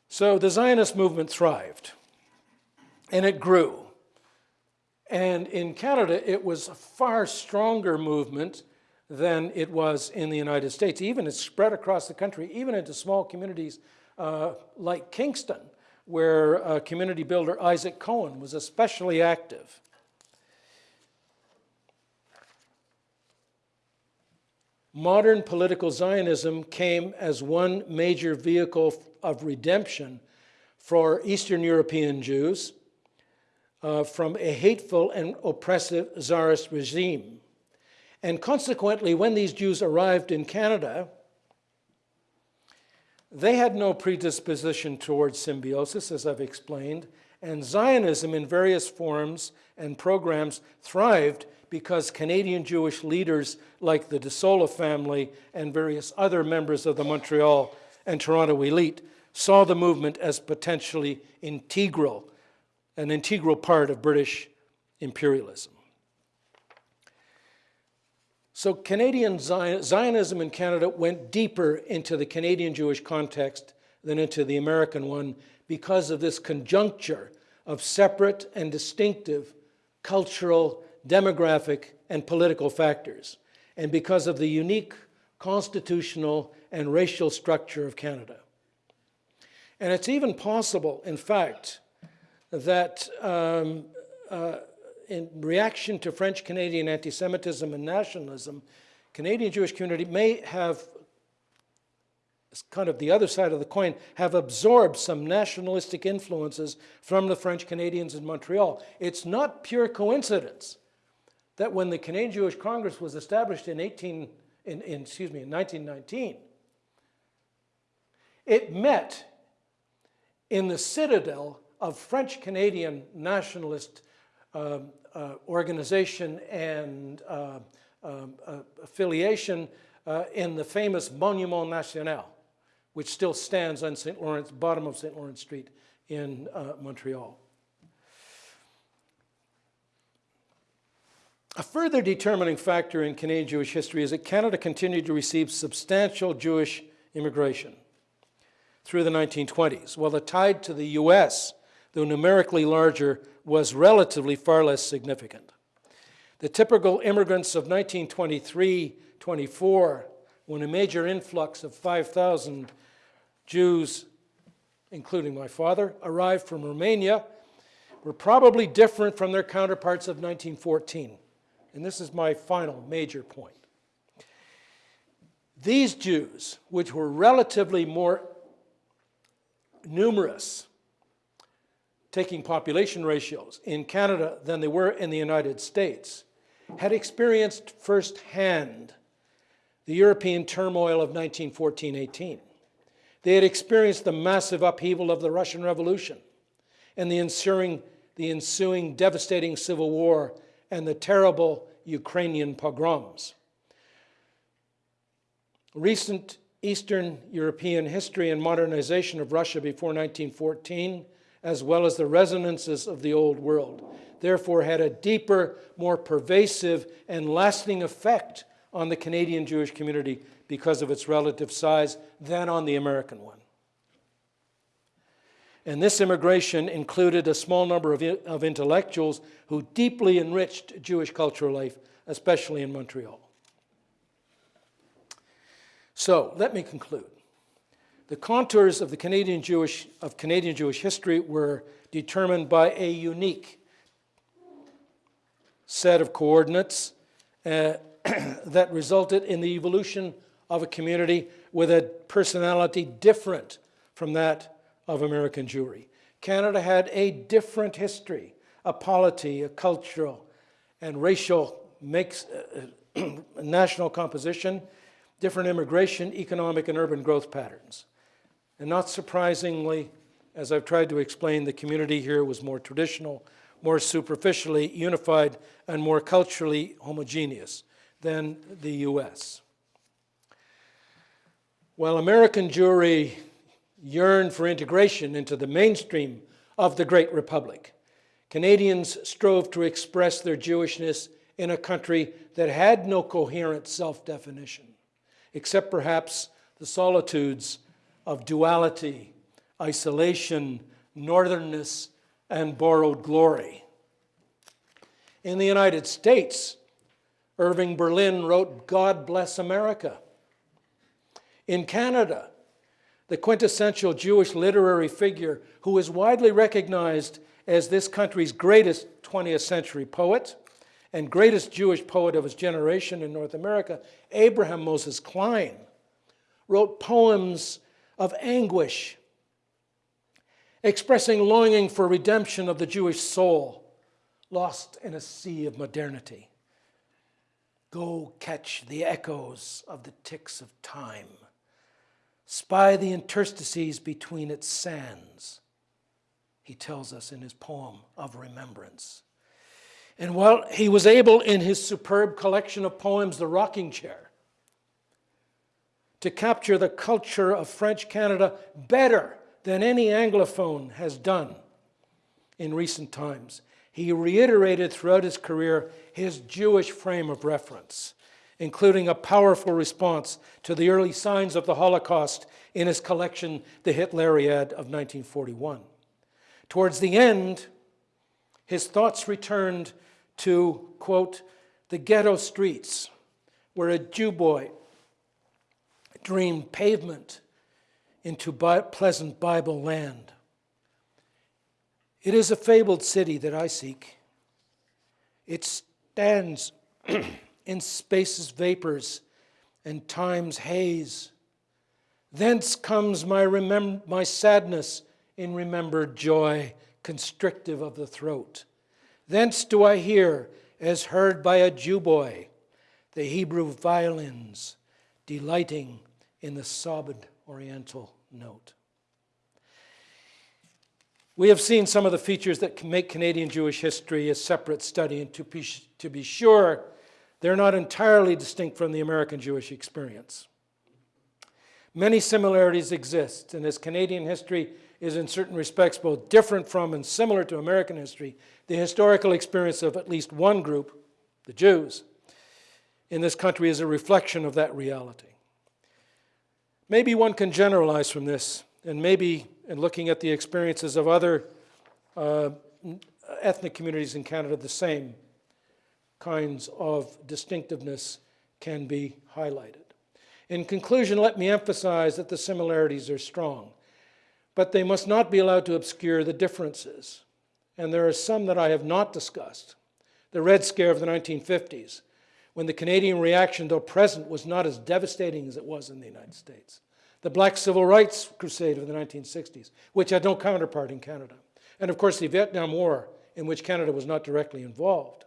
So the Zionist movement thrived, and it grew. And in Canada, it was a far stronger movement than it was in the United States. Even it spread across the country, even into small communities uh, like Kingston, where uh, community builder Isaac Cohen was especially active. Modern political Zionism came as one major vehicle of redemption for Eastern European Jews uh, from a hateful and oppressive Tsarist regime. And consequently, when these Jews arrived in Canada, they had no predisposition towards symbiosis, as I've explained, and Zionism in various forms and programs thrived because Canadian Jewish leaders like the DeSola family and various other members of the Montreal and Toronto elite saw the movement as potentially integral, an integral part of British imperialism. So Canadian Zionism in Canada went deeper into the Canadian Jewish context than into the American one because of this conjuncture of separate and distinctive cultural demographic, and political factors, and because of the unique constitutional and racial structure of Canada. And it's even possible, in fact, that um, uh, in reaction to French Canadian anti Semitism and nationalism, Canadian Jewish community may have kind of the other side of the coin, have absorbed some nationalistic influences from the French Canadians in Montreal. It's not pure coincidence that when the Canadian Jewish Congress was established in 18, in, in, excuse me, in 1919, it met in the citadel of French Canadian nationalist uh, uh, organization and uh, um, uh affiliation uh, in the famous Monument National, which still stands on St. Lawrence, bottom of St. Lawrence Street in uh, Montreal. A further determining factor in Canadian Jewish history is that Canada continued to receive substantial Jewish immigration. through the 1920s, while the tide to the US, though numerically larger, was relatively far less significant. The typical immigrants of 1923 24, when a major influx of 5,000 Jews, including my father, arrived from Romania, were probably different from their counterparts of 1914. And this is my final major point. These Jews, which were relatively more numerous, taking population ratios in Canada than they were in the United States, had experienced firsthand the European turmoil of 1914-18. They had experienced the massive upheaval of the Russian Revolution and the ensuing, the ensuing devastating civil war and the terrible Ukrainian pogroms. Recent Eastern European history and modernization of Russia before 1914, as well as the resonances of the Old World, therefore had a deeper, more pervasive, and lasting effect on the Canadian Jewish community because of its relative size than on the American one. And this immigration included a small number of, of intellectuals who deeply enriched Jewish cultural life, especially in Montreal. So let me conclude. The contours of the Canadian Jewish of Canadian Jewish history were determined by a unique set of coordinates uh, that resulted in the evolution of a community with a personality different from that of American Jewry. Canada had a different history, a polity, a cultural, and racial mix, uh, national composition, different immigration, economic, and urban growth patterns. And not surprisingly, as I've tried to explain, the community here was more traditional, more superficially unified, and more culturally homogeneous than the US. While American Jewry yearned for integration into the mainstream of the Great Republic, Canadians strove to express their Jewishness in a country that had no coherent self-definition, except perhaps the solitudes of duality, isolation, northernness, and borrowed glory. In the United States, Irving Berlin wrote, God Bless America. In Canada, the quintessential Jewish literary figure who is widely recognized as this country's greatest 20th century poet and greatest Jewish poet of his generation in North America, Abraham Moses Klein, wrote poems of anguish, expressing longing for redemption of the Jewish soul, lost in a sea of modernity. Go catch the echoes of the ticks of time. Spy the interstices between its sands, he tells us in his poem of remembrance. And while he was able in his superb collection of poems, The Rocking Chair, to capture the culture of French Canada better than any Anglophone has done in recent times, he reiterated throughout his career his Jewish frame of reference, including a powerful response to the early signs of the Holocaust in his collection, The Hitleriad of 1941. Towards the end, his thoughts returned to, quote, the ghetto streets, where a Jew boy dreamed pavement into pleasant Bible land. It is a fabled city that I seek. It stands in space's vapors and time's haze. Thence comes my, remem- my sadness in remembered joy, constrictive of the throat. Thence do I hear, as heard by a Jew boy, the Hebrew violins delighting in the sobbed oriental note. We have seen some of the features that can make Canadian Jewish history a separate study, and to be, to be sure, they're not entirely distinct from the American Jewish experience. Many similarities exist, and as Canadian history is in certain respects both different from and similar to American history, the historical experience of at least one group, the Jews, in this country is a reflection of that reality. Maybe one can generalize from this and maybe in looking at the experiences of other uh, ethnic communities in Canada, the same kinds of distinctiveness can be highlighted. In conclusion, let me emphasize that the similarities are strong, but they must not be allowed to obscure the differences. And there are some that I have not discussed. The Red Scare of the 1950s, when the Canadian reaction, though present, was not as devastating as it was in the United States. The Black Civil Rights Crusade of the 1960s, which had no counterpart in Canada. And of course, the Vietnam War, in which Canada was not directly involved.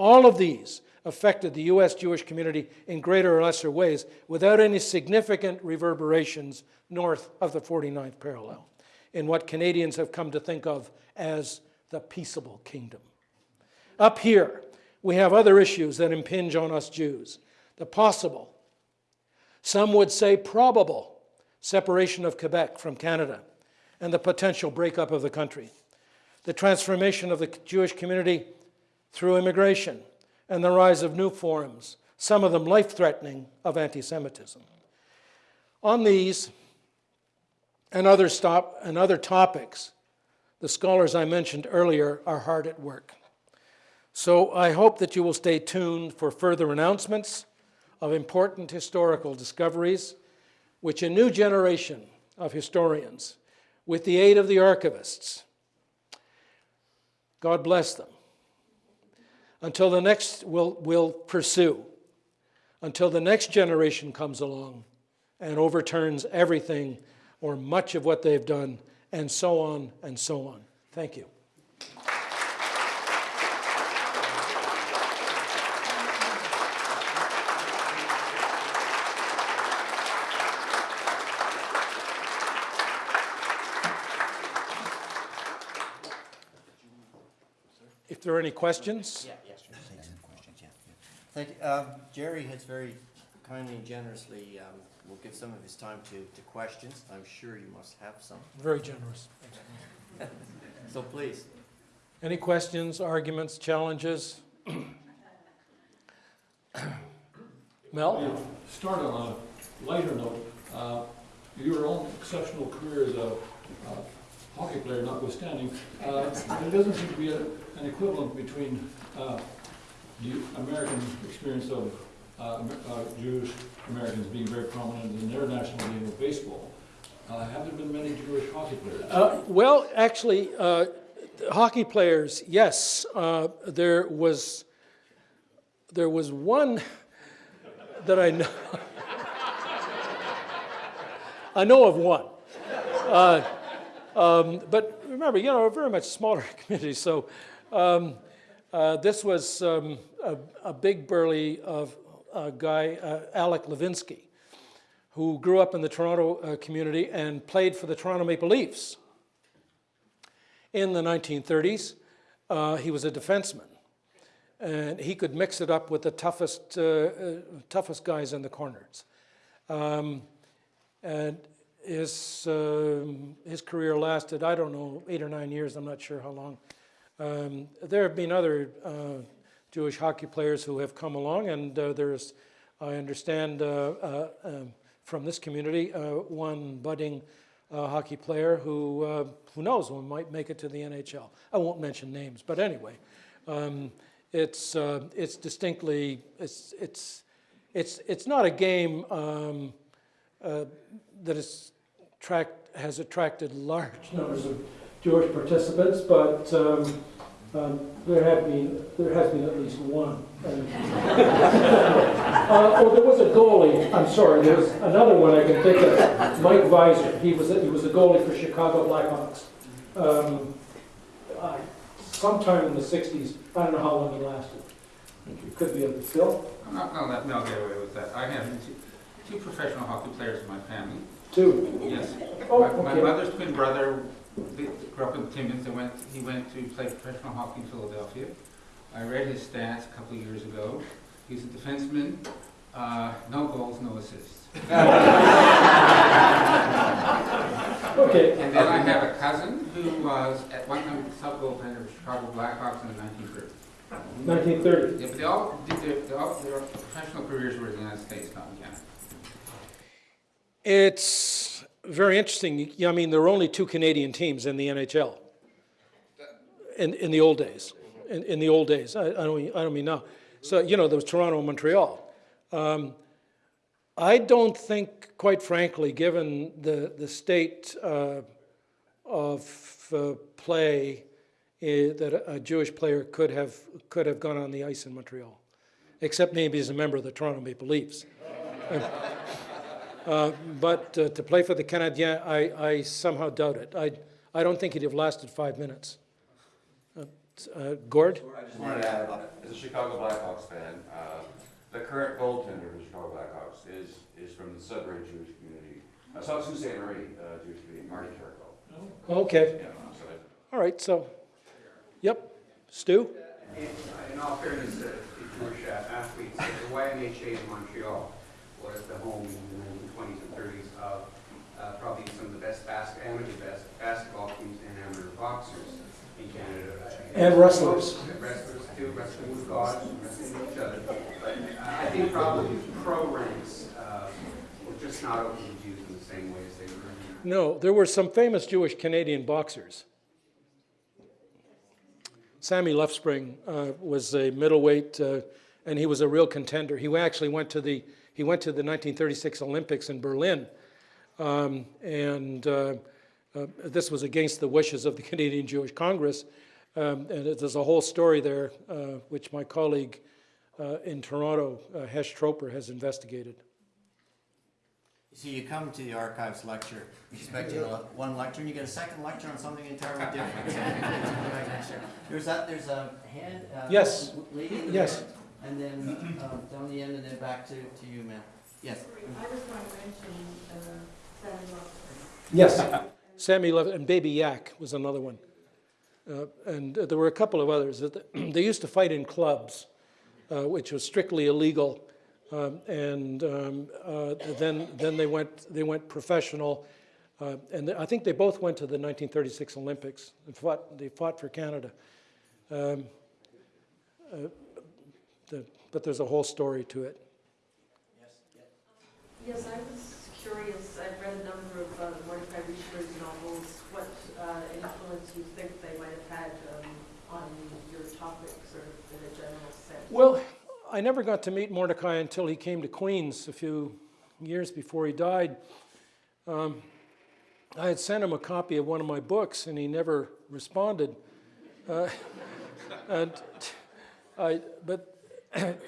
All of these affected the U.S. Jewish community in greater or lesser ways without any significant reverberations north of the 49th parallel in what Canadians have come to think of as the peaceable kingdom. Up here, we have other issues that impinge on us Jews. The possible, some would say probable, separation of Quebec from Canada and the potential breakup of the country. The transformation of the Jewish community through immigration and the rise of new forms, some of them life threatening, of anti Semitism. On these and other, stop, and other topics, the scholars I mentioned earlier are hard at work. So I hope that you will stay tuned for further announcements of important historical discoveries, which a new generation of historians, with the aid of the archivists, God bless them, until the next will will pursue, until the next generation comes along and overturns everything or much of what they've done, and so on and so on. Thank you. If there are any questions, Yeah. Thank you. Um, Jerry has very kindly and generously, um, will give some of his time to, to questions. I'm sure you must have some. very generous. So please. Any questions, arguments, challenges? Mel? Start on a lighter note. Uh, Your own exceptional career as a uh, hockey player notwithstanding, uh, there doesn't seem to be a- an equivalent between the American experience of uh, uh, Jewish Americans being very prominent in their national game of baseball. Uh, Have there been many Jewish hockey players? Uh, Well, actually, uh, hockey players, yes. Uh, There was, there was one that I know, I know of one. Um, But remember, you know, a very much smaller community, so um, uh, this was um, a a big burly of a guy, uh, Alec Levinsky, who grew up in the Toronto uh, community and played for the Toronto Maple Leafs in the 1930s. Uh, he was a defenseman, and he could mix it up with the toughest, uh, uh, toughest guys in the corners. Um, and his, um his career lasted, I don't know, eight or nine years, I'm not sure how long. Um, there have been other uh, Jewish hockey players who have come along, and uh, there's, I understand uh, uh, um, from this community, uh, one budding hockey player who, who knows, one might make it to the NHL. I won't mention names, but anyway, um, it's, it's distinctly, it's, it's, it's, it's not a game um, that is tract, has attracted large numbers of Jewish participants, but um, um, there have been, there has been at least one. Uh, oh, there was a goalie, I'm sorry, there's another one I can think of, Mike Veisor. He was, a- he was a goalie for Chicago Blackhawks. Um, uh, Sometime in the sixties, I don't know how long he lasted. It could be a, Phil, I'm not gonna let Mel get away with that. I have two, two professional hockey players in my family. two. Yes. Oh, My, my mother's twin brother grew up in Timmins and went, he went to play professional hockey in Philadelphia. I read his stats a couple of years ago. He's a defenseman, uh, no goals, no assists. Okay, And then I have a cousin who was at one time the sub goaltender for the Chicago Blackhawks in the nineteen thirties. nineteen thirty. Yeah, but they all did their, they all, their professional careers were in the United States, not in Canada. It's very interesting. I mean, there were only two Canadian teams in the NHL in, in the old days. In, in the old days, I, I, don't mean, I don't mean now. So, you know, there was Toronto and Montreal. Um, I don't think, quite frankly, given the, the state uh, of uh, play, eh, that a Jewish player could have, could have gone on the ice in Montreal, except maybe as a member of the Toronto Maple Leafs. Uh, But uh, to play for the Canadiens, I, I somehow doubt it. I, I don't think he'd have lasted five minutes. Uh, uh, Gord? I just wanted to add, as a Chicago Blackhawks fan, uh, the current goaltender for the Chicago Blackhawks is, is from the Sudbury Jewish community, uh, South Sault Ste. Marie uh, Jewish community, Marty Carrico. Okay, Yeah, so all right, so, yep. Stu? In in all fairness to to Jewish athletes, the YMHA in Montreal was the home in the nineteen twenties and thirties of uh, probably some of the best bas, amateur best basketball teams and amateur boxers in Canada. And wrestlers. Wrestlers too, wrestling with gods, and wrestling with each other. But uh, I think probably pro ranks uh, were just not open to Jews in the same way as they were in No, there were some famous Jewish Canadian boxers. Sammy Luftspring uh, was a middleweight, uh, and he was a real contender. He actually went to the he went to the 1936 Olympics in Berlin, um, and uh, uh, this was against the wishes of the Canadian Jewish Congress. Um, and it- there's a whole story there, uh, which my colleague uh, in Toronto, uh, Hesh Troper, has investigated. See, you come to the archives lecture expecting a- one lecture, and you get a second lecture on something entirely different. There's that, there's a hand. uh, Yes. Lady Yes. red, And then um, down the end, and then back to, to you, ma'am. Yes. I just want to mention, uh, Sally Lofton. Yes. Sammy Lev and Baby Yack was another one. Uh, and there were a couple of others. that- They used to fight in clubs, uh, which was strictly illegal. Um, and um, uh, then, then they went, they went professional. Uh, and I think they both went to the 1936 Olympics and fought, they fought for Canada. Um, uh, the, but there's a whole story to it. Yes, yes I was curious, I've read a number of uh, Mordecai novels, what uh, influence you think they might have had um, on your topics or in a general sense? Well, I never got to meet Mordecai until he came to Queens a few years before he died. Um, I had sent him a copy of one of my books, and he never responded. Uh, and I, but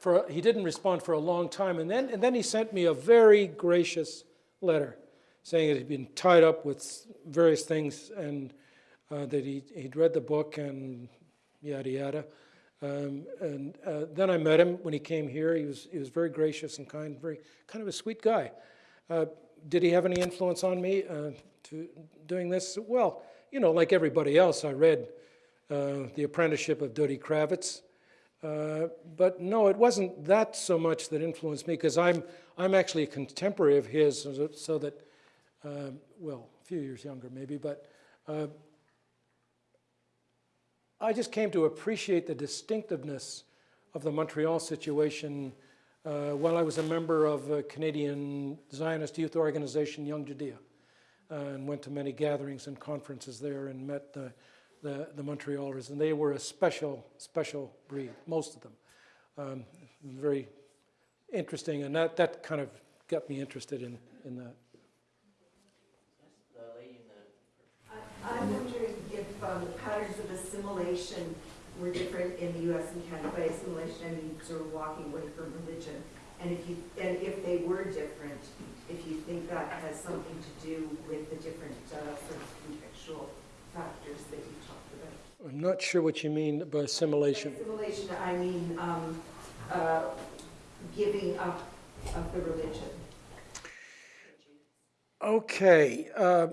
for, he didn't respond for a long time, and then, and then he sent me a very gracious letter saying that he'd been tied up with various things and uh, that he, he'd read the book and yada yada. Um, and uh, then I met him when he came here. He was, he was very gracious and kind, very kind of a sweet guy. Uh, did he have any influence on me uh, to doing this? Well, you know, like everybody else, I read uh, The Apprenticeship of Duddy Kravitz. Uh, but no, it wasn't that so much that influenced me because I'm, I'm actually a contemporary of his, so, so that, uh, well, a few years younger maybe, but I just came to appreciate the distinctiveness of the Montreal situation uh, while I was a member of a Canadian Zionist youth organization, Young Judaea, uh, and went to many gatherings and conferences there and met the, the, the Montrealers. And they were a special, special breed, most of them. Um, very interesting, and that, that kind of got me interested in, in that. The lady in the. I- I'm wondering if um, the patterns of assimilation were different in the US and Canada. By assimilation, I mean sort of walking away from religion. And if you, and if they were different, if you think that has something to do with the different uh, sort of contextual factors that you talked about. I'm not sure what you mean by assimilation. Assimilation, I mean, um, uh, giving up of the religion. Okay, uh,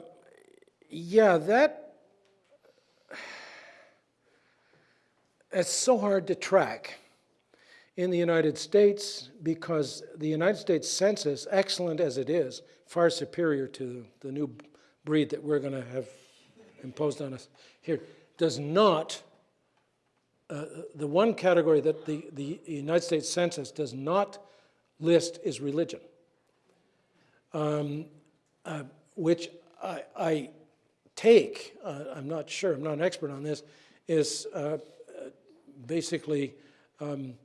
yeah, that, it's so hard to track in the United States because the United States Census, excellent as it is, far superior to the new breed that we're going to have imposed on us here, does not, uh, the one category that the, the United States Census does not list is religion. Um, uh, which I, I take, uh, I'm not sure, I'm not an expert on this, is uh, basically um,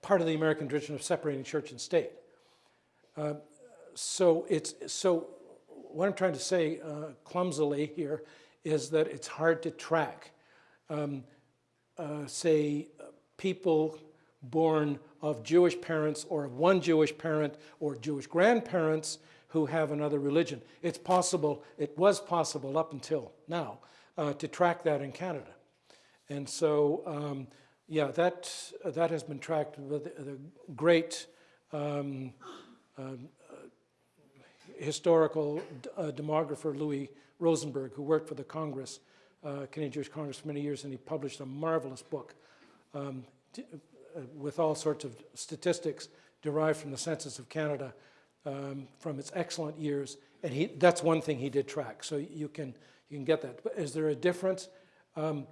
part of the American tradition of separating church and state. Uh, so it's so what I'm trying to say uh, clumsily here is that it's hard to track. Um, uh, say people born of Jewish parents or of one Jewish parent or Jewish grandparents who have another religion. It's possible, it was possible up until now uh, to track that in Canada. And so, um, yeah, that, that has been tracked with the great um, um, uh, historical uh, demographer Louis Rosenberg, who worked for the Congress, uh, Canadian Jewish Congress for many years, and he published a marvelous book um, uh, with all sorts of statistics derived from the Census of Canada um, from its excellent years. And he, that's one thing he did track, so you can, you can get that. But is there a difference? Um,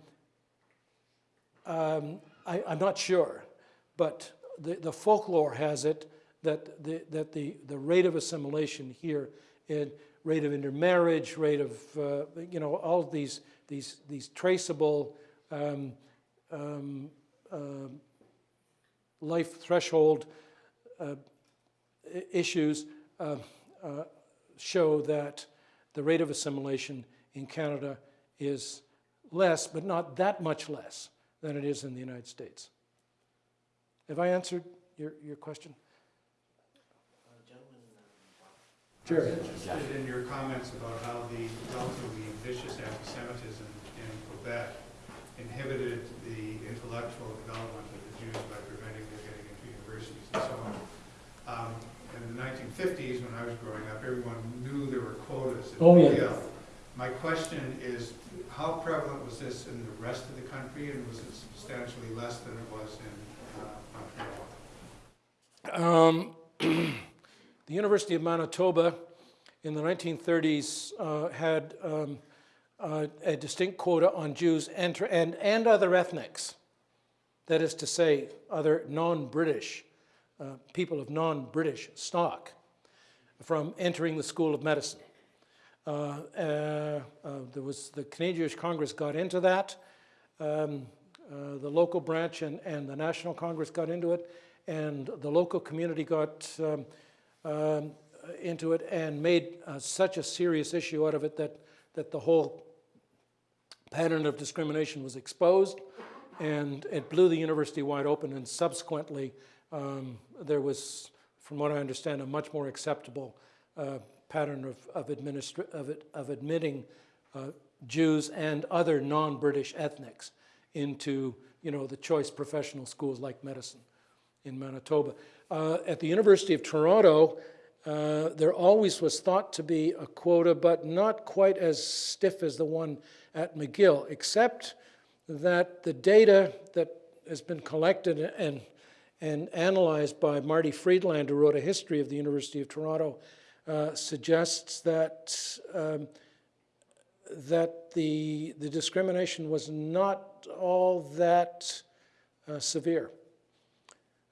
um, I, I'm not sure, but the, the folklore has it that the, that the, the rate of assimilation here, in rate of intermarriage, rate of, uh, you know, all these, these, these traceable um, um, uh, life threshold uh, issues uh, uh, show that the rate of assimilation in Canada is less, but not that much less than it is in the United States. Have I answered your, your question? Jerry? interested in your comments about how the relatively vicious anti-Semitism in Quebec inhibited the intellectual development of the Jews by preventing their getting into universities and so on. Um, In the 1950s, when I was growing up, everyone knew there were quotas at Oh, yeah. My question is, how prevalent was this in the rest of the country, and was it substantially less than it was in uh, Montreal? Um, the University of Manitoba in the 1930s uh, had um, uh, a distinct quota on Jews and, and, and other ethnics. That is to say, other non British, uh, people of non British stock, from entering the School of Medicine. Uh, uh, uh, there was the Canadian Jewish Congress got into that. Um, the local branch and, and the National Congress got into it, and the local community got um, um, into it and made such a serious issue out of it that, that the whole pattern of discrimination was exposed, and it blew the university wide open. And subsequently, um, there was, from what I understand, a much more acceptable uh, pattern of, of, of, it, of admitting uh, Jews and other non-British ethnics into, you know, the choice professional schools like medicine in Manitoba. Uh, at the University of Toronto, uh, there always was thought to be a quota, but not quite as stiff as the one at McGill, except that the data that has been collected and, and analyzed by Marty Friedland, who wrote a history of the University of Toronto, uh, suggests that, um, that the, the discrimination was not all that uh, severe.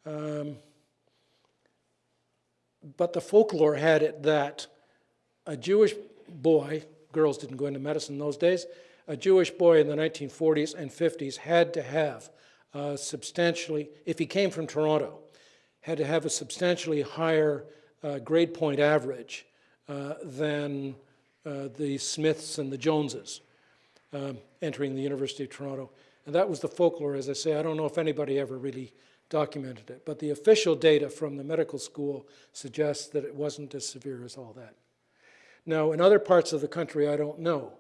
Um, but the folklore had it that a Jewish boy, girls didn't go into medicine in those days, a Jewish boy in the 1940s and 50s had to have uh, substantially, if he came from Toronto, had to have a substantially higher grade point average uh, than uh, the Smiths and the Joneses um, entering the University of Toronto. And that was the folklore, as I say. I don't know if anybody ever really documented it, but the official data from the medical school suggests that it wasn't as severe as all that. Now, in other parts of the country, I don't know,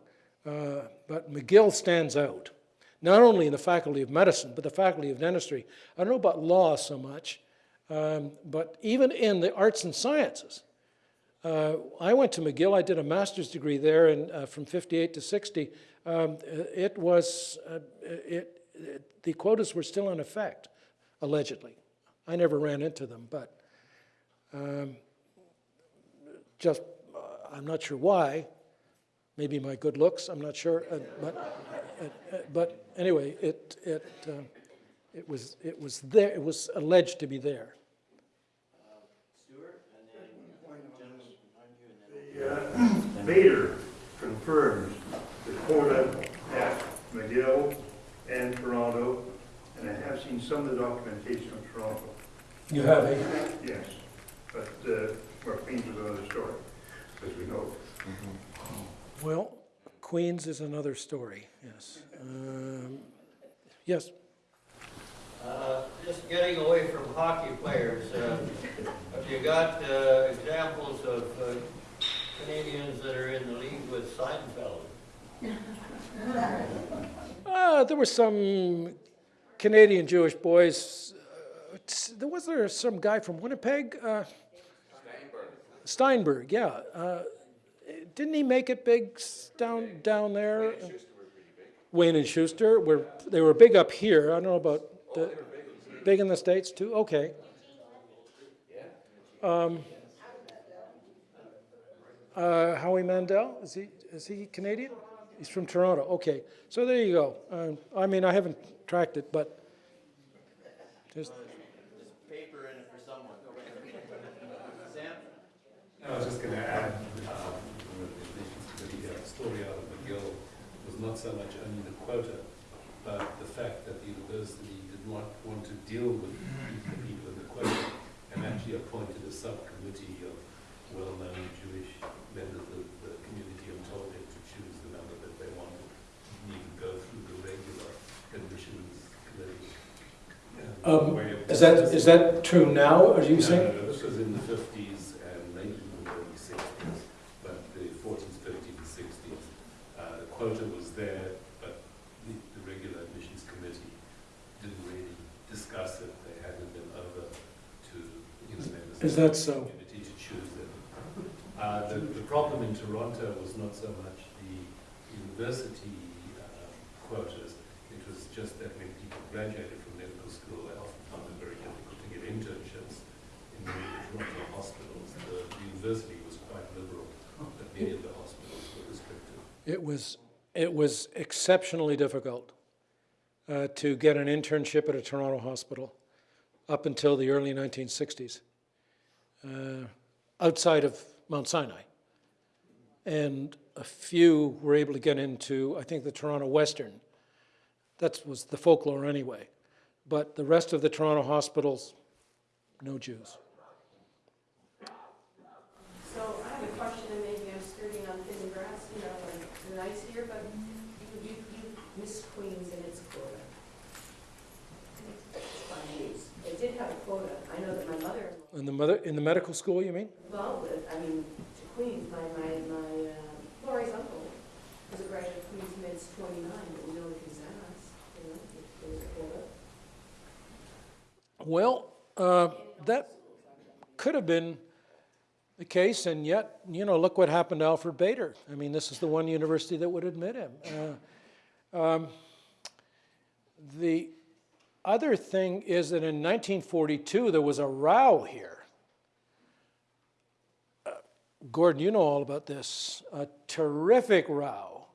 uh, but McGill stands out, not only in the Faculty of Medicine, but the Faculty of Dentistry. I don't know about law so much, um, but even in the arts and sciences. Uh, I went to McGill, I did a master's degree there and, uh, from 58 to 60. Um, it was, uh, it, it, the quotas were still in effect allegedly. I never ran into them, but um, just, uh, I'm not sure why. Maybe my good looks, I'm not sure. Uh, but, uh, uh, but anyway, it, it, uh, it, was, it was there, it was alleged to be there. Stuart, and then gentleman behind you, and Bader confirms the quota at McGill and Toronto, and I have seen some of the documentation of Toronto, You have a, yes. But, uh, well, Queens is another story, as we know. well, Queens is another story, yes. Um, Yes, Uh, Just getting away from hockey players, uh, have you got uh, examples of uh, Canadians that are in the league with Seinfeld? Uh, there were some Canadian Jewish boys. Uh, there was there some guy from Winnipeg, uh, Steinberg. Yeah, uh, didn't he make it big s- down down there? Wayne and Shuster were they were big up here. I don't know about the big in the states too. Okay. Um, uh, Howie Mandel is he is he Canadian? He's from Toronto. Okay, so there you go. Um, I mean, I haven't tracked it, but just Paper in it for someone. Sam? I was just going to add, uh, the uh, story out of McGill was not so much only the quota, but the fact that the university did not want to deal with the people in the quota and actually appointed a subcommittee of well-known Jewish members of the community and told to choose the number that they wanted, and even go through the regular admissions committee. uh, Um, is that is that true now? Are you no, saying? No, no, this was in the fifties and maybe even the early sixties, but the forties, fifties, and sixties. Uh, the quota was there, but the, the regular admissions committee didn't really discuss it. They handed them over to, you know, Is that the so? community to choose them. Uh, the, the problem in Toronto was not so much the university uh, quotas, it was just that when people graduated from medical school, they often found it very difficult to get internships in the Toronto hospitals. The, the university was quite liberal, but many of the hospitals were restricted. It was it was exceptionally difficult uh, to get an internship at a Toronto hospital up until the early 1960s, uh, outside of Mount Sinai, and a few were able to get into I think the Toronto Western. That was the folklore anyway, but the rest of the Toronto hospitals, no Jews. So I have a question, and maybe I'm skirting on thin grass, you know, like the ice here, but you, you, you miss Queens and its quota. Jeez, It did have a quota. I know that my mother, In the mother in the medical school, you mean? well, I mean, to Queens, my, my, my, uh, Lori's uncle was a graduate of Queens Med's twenty-nine, but we know was you know, if there was a quota. Well, uh, that could have been the case, and yet, you know, look what happened to Alfred Bader. I mean, this is the one university that would admit him. Uh, um, the other thing is that in 1942, there was a row here. Uh, Gordon, you know all about this. A terrific row,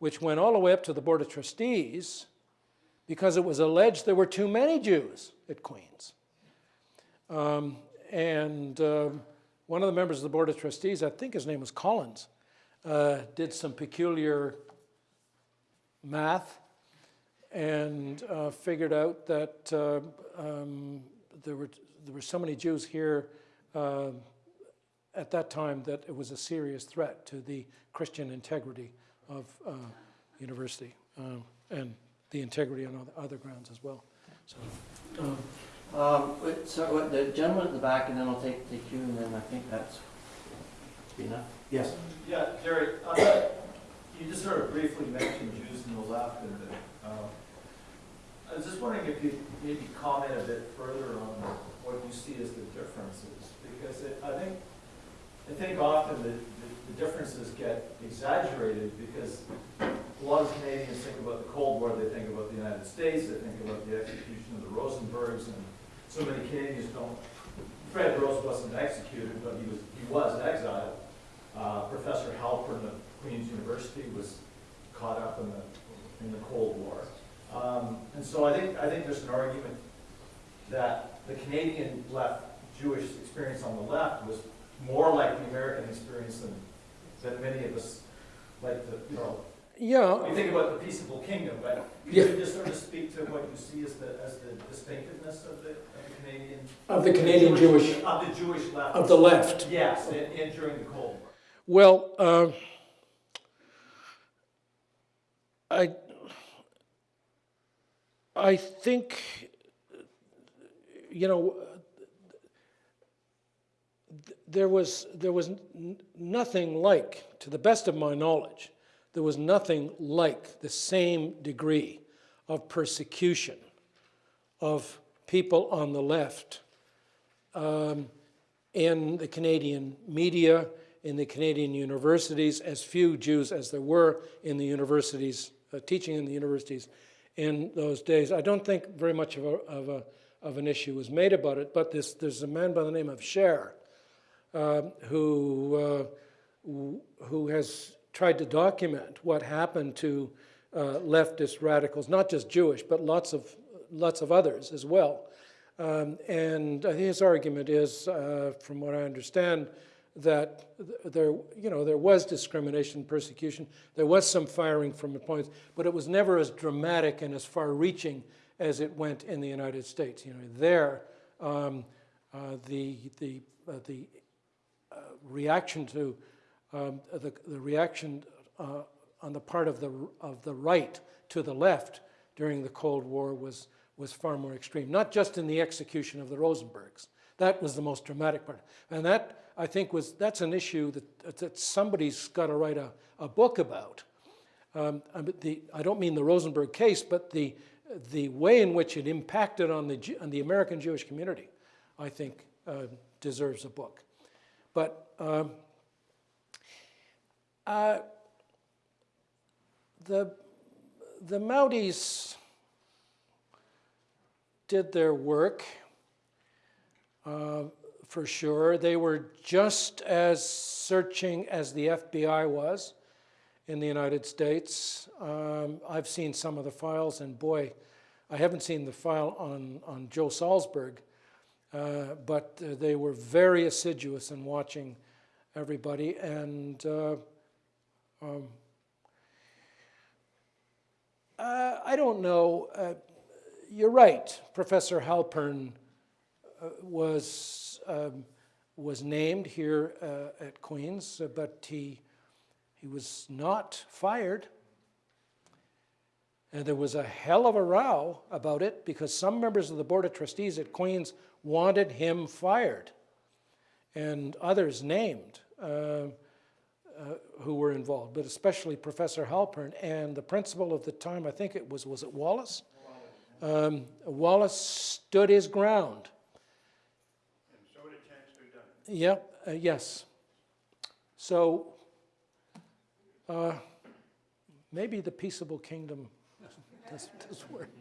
which went all the way up to the Board of Trustees because it was alleged there were too many Jews at Queens. Um, and um, one of the members of the Board of Trustees, I think his name was Collins, uh, did some peculiar math and uh, figured out that uh, um, there, were, there were so many Jews here uh, at that time that it was a serious threat to the Christian integrity of uh, university um, and the integrity on other, other grounds as well. So, um, Um, wait, so what, the gentleman at the back, and then I'll take, take you, and then I think that's enough. Yes. Yeah, Jerry, uh, you just sort of briefly mentioned Jews in the left, and uh, I was just wondering if you'd maybe comment a bit further on what you see as the differences, because it- I think, I think often the, the- the differences get exaggerated, because a lot of Canadians think about the Cold War, they think about the United States, they think about the execution of the Rosenbergs, and so many Canadians don't, Fred Rose wasn't executed, but he was, he was exiled. Uh, Professor Halperin of Queen's University was caught up in the, in the Cold War. Um, and so I think, I think there's an argument that the Canadian left, Jewish experience on the left was more like the American experience than that many of us like to, you know, Yeah, we think about the peaceable kingdom, but could Yeah. you just sort of speak to what you see as the, as the distinctiveness of the, of the Canadian? of the Canadian Jewish, Of the Jewish left. of the left. Yes, and, and during the Cold War. Well, uh, I, I think, you know, there was, there was nothing like, to the best of my knowledge, there was nothing like the same degree of persecution of people on the left um, in the Canadian media, in the Canadian universities, as few Jews as there were in the universities, uh, teaching in the universities in those days. I don't think very much of, a, of, a, of an issue was made about it, but this, there's a man by the name of Scher um, who, uh, who- who has tried to document what happened to uh, leftist radicals, not just Jewish, but lots of, lots of others as well. Um, and uh, his argument is, uh, from what I understand, that there, you know, there was discrimination, persecution. There was some firing from the points, but it was never as dramatic and as far-reaching as it went in the United States. You know, there, um, uh, the the uh, the uh, reaction to um, the, the reaction uh, on the part of the of the right to the left during the Cold War was was far more extreme. Not just in the execution of the Rosenbergs. That was the most dramatic part, and that I think was that's an issue that that somebody's got to write a, a book about. Um, the, I don't mean the Rosenberg case, but the the way in which it impacted on the on the American Jewish community, I think, uh, deserves a book. But um, uh, the the Mounties did their work uh, for sure. They were just as searching as the FBI was in the United States. Um, I've seen some of the files, and boy, I haven't seen the file on, on Joe Salsberg, uh, but uh, they were very assiduous in watching everybody. And uh, um, uh, I don't know. Uh, you're right. Professor Halperin was um, was named here uh, at Queens, uh, but he he was not fired. And there was a hell of a row about it because some members of the Board of Trustees at Queens wanted him fired, and others named uh, uh, who were involved, but especially Professor Halperin and the principal of the time. I think it was was it Wallace. Um, Wallace stood his ground. And so did Chancellor Dunn. Yep, uh, yes. So uh, maybe the peaceable kingdom does, does work.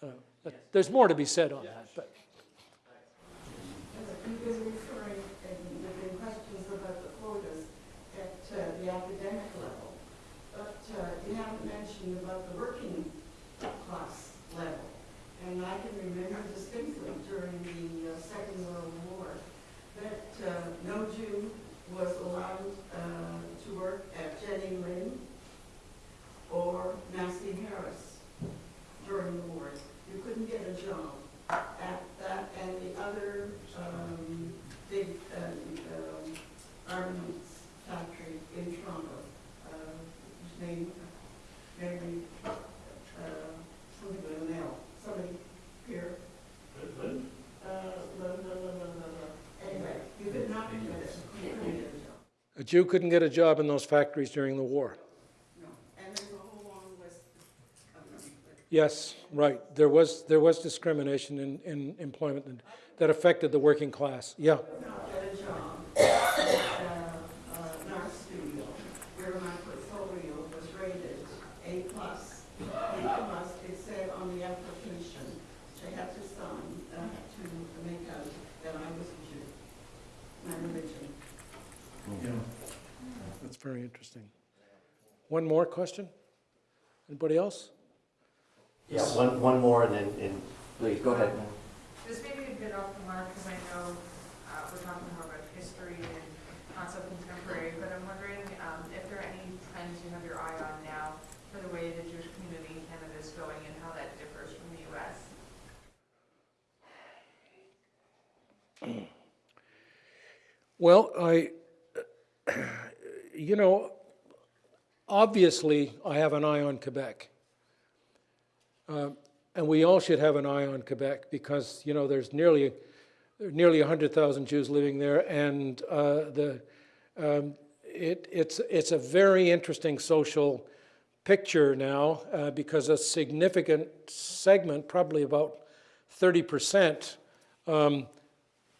Uh, there's more to be said on that, but uh, the academic level, but uh, mentioned about the working class level. And I can remember distinctly during the uh, Second World War that uh, no Jew was allowed uh, to work at Jenny Lind or Massey Harris during the war. You couldn't get a job at that and the other um, big um, um, armaments factory in Toronto, uh, whose name, Mary, uh, something with an L, somebody here. Uh, la, la, la, la, la, la. Anyway, you could not get it, you couldn't get a job, a Jew couldn't get a job in those factories during the war. no. And there's a whole long list of them. but- Yes, right. There was, there was discrimination in, in employment and- that affected the working class. Yeah. could not get a job at uh, uh, an art studio where my portfolio was rated A plus. A plus, it said on the application, they had to sign, uh, to make out that I was a Jew, my religion. That's very interesting. One more question? Anybody else? Yeah, one, one more and then, and please, go ahead. This may be a bit off the mark, because I know uh, we're talking more about history and not so contemporary, but I'm wondering um, if there are any trends you have your eye on now for the way the Jewish community in Canada is going and how that differs from the US. Well, I, you know, obviously, I have an eye on Quebec. Uh, and we all should have an eye on Quebec because, you know, there's nearly, nearly 100,000 Jews living there, and uh, the, um, it, it's, it's a very interesting social picture now uh, because a significant segment, probably about 30%, um,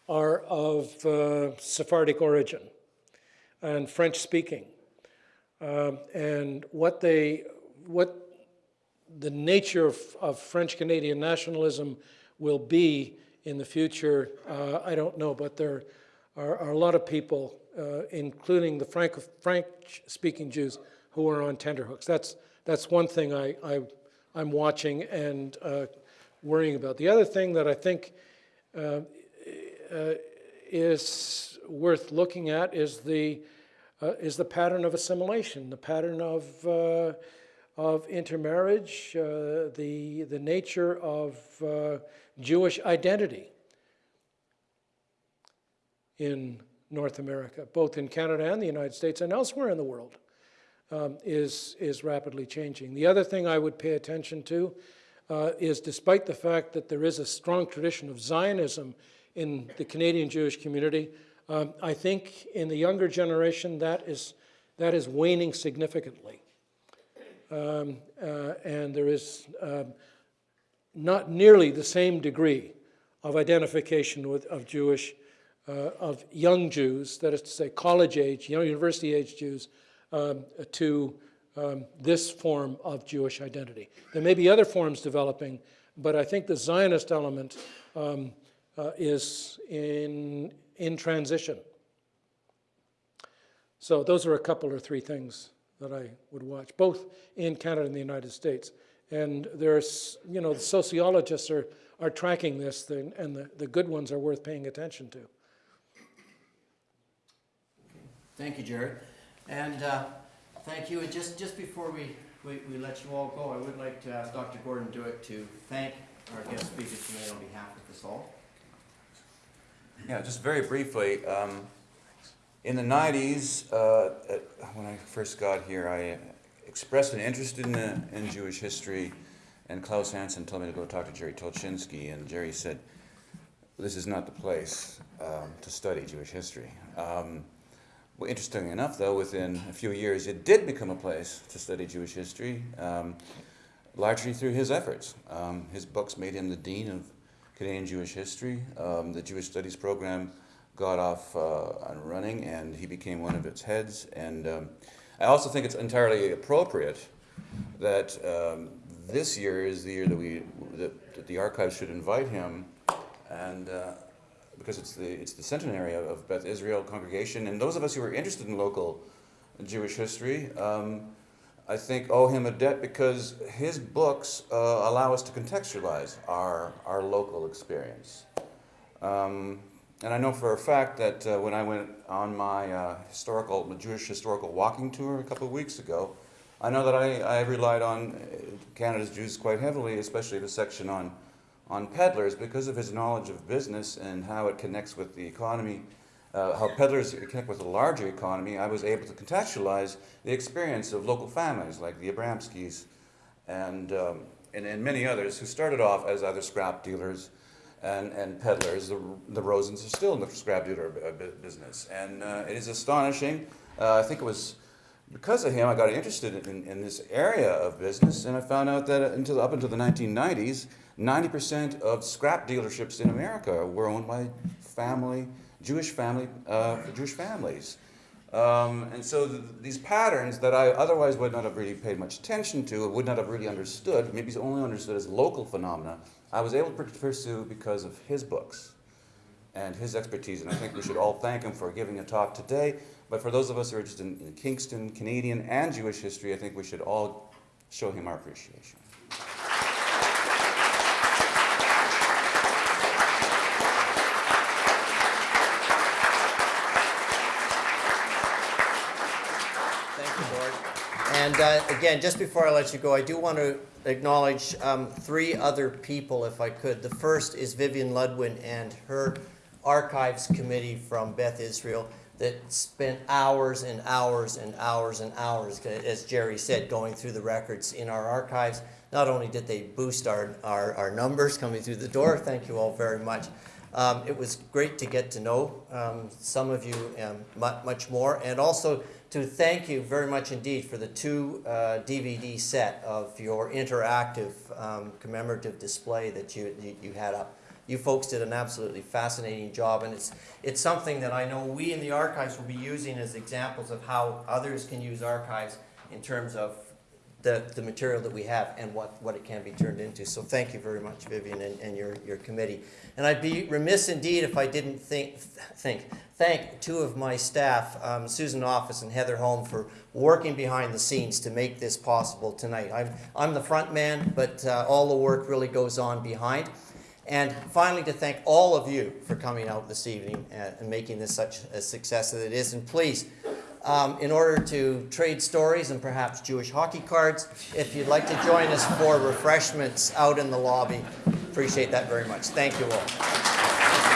are of uh, Sephardic origin and French speaking. Um, and what they, what the nature of, of French Canadian nationalism will be in the future, uh, I don't know, but there are, are a lot of people, uh, including the French-speaking Jews, who are on tenterhooks. That's, that's one thing I, I, I'm watching and uh, worrying about. The other thing that I think uh, uh, is worth looking at is the, uh, is the pattern of assimilation, the pattern of, uh, of intermarriage, uh, the, the nature of uh, Jewish identity in North America, both in Canada and the United States and elsewhere in the world, um, is, is rapidly changing. The other thing I would pay attention to uh, is despite the fact that there is a strong tradition of Zionism in the Canadian Jewish community. Um, I think in the younger generation that is, that is waning significantly. Um, uh, and there is um, not nearly the same degree of identification with, of Jewish, uh, of young Jews, that is to say college age, young university age Jews, um, to um, this form of Jewish identity. There may be other forms developing, but I think the Zionist element um, uh, is in, in transition. So those are a couple or three things that I would watch, both in Canada and the United States. And there's, you know, the sociologists are, are tracking this and the, the good ones are worth paying attention to. Thank you, Jared. And uh, thank you. And just, just before we, we, we let you all go, I would like to ask Dr. Gordon Dewitt to thank our guest speakers tonight on behalf of us all. Yeah, just very briefly, um, in the 90s, uh, when I first got here, I expressed an interest in, uh, in Jewish history, and Klaus Hansen told me to go talk to Jerry Tulchinsky, and Jerry said, this is not the place um, to study Jewish history. Um, well, interestingly enough, though, within a few years, it did become a place to study Jewish history, um, largely through his efforts. Um, his books made him the dean of Canadian Jewish history. Um, the Jewish Studies program got off uh, and running, and he became one of its heads. And um, I also think it's entirely appropriate that um, this year is the year that we that, that the archives should invite him, and uh, because it's the it's the centenary of, Beth Israel congregation, and those of us who are interested in local Jewish history. Um, I think, owe him a debt because his books uh, allow us to contextualize our, our local experience. Um, and I know for a fact that uh, when I went on my uh, historical, Jewish historical walking tour a couple of weeks ago, I know that I, I relied on uh, Canada's Jews quite heavily, especially the section on, on peddlers, because of his knowledge of business and how it connects with the economy uh, how peddlers connect with the larger economy, I was able to contextualize the experience of local families like the Abramskis and, um, and, and, many others who started off as either scrap dealers and, and peddlers. The, the Rosens are still in the scrap dealer business. And uh, it is astonishing. Uh, I think it was because of him I got interested in, in, this area of business and I found out that until, up until the 1990s, 90% of scrap dealerships in America were owned by family Jewish family, uh, Jewish families. Um, and so th these patterns that I otherwise would not have really paid much attention to, would not have really understood, maybe only understood as local phenomena, I was able to pursue because of his books and his expertise. And I think we should all thank him for giving a talk today. But for those of us who are interested in, in Kingston, Canadian, and Jewish history, I think we should all show him our appreciation. And uh, again, just before I let you go, I do want to acknowledge um, three other people, if I could. The first is Vivian Ludwin and her archives committee from Beth Israel that spent hours and hours and hours and hours, as Jerry said, going through the records in our archives. Not only did they boost our, our, our numbers coming through the door, thank you all very much. Um, it was great to get to know um, some of you um, much more, and also to thank you very much indeed for the two uh, DVD set of your interactive um, commemorative display that you, you, you had up. You folks did an absolutely fascinating job, and it's, it's something that I know we in the archives will be using as examples of how others can use archives in terms of the, the material that we have and what, what it can be turned into. So thank you very much, Vivian, and, and your, your committee. And I'd be remiss indeed if I didn't think, think thank two of my staff, um, Susan Office and Heather Holm, for working behind the scenes to make this possible tonight. I'm, I'm the front man, but uh, all the work really goes on behind. And finally, to thank all of you for coming out this evening and, and making this such a success that it is. And please, um, in order to trade stories and perhaps Jewish hockey cards, if you'd like to join us for refreshments out in the lobby, appreciate that very much. Thank you all.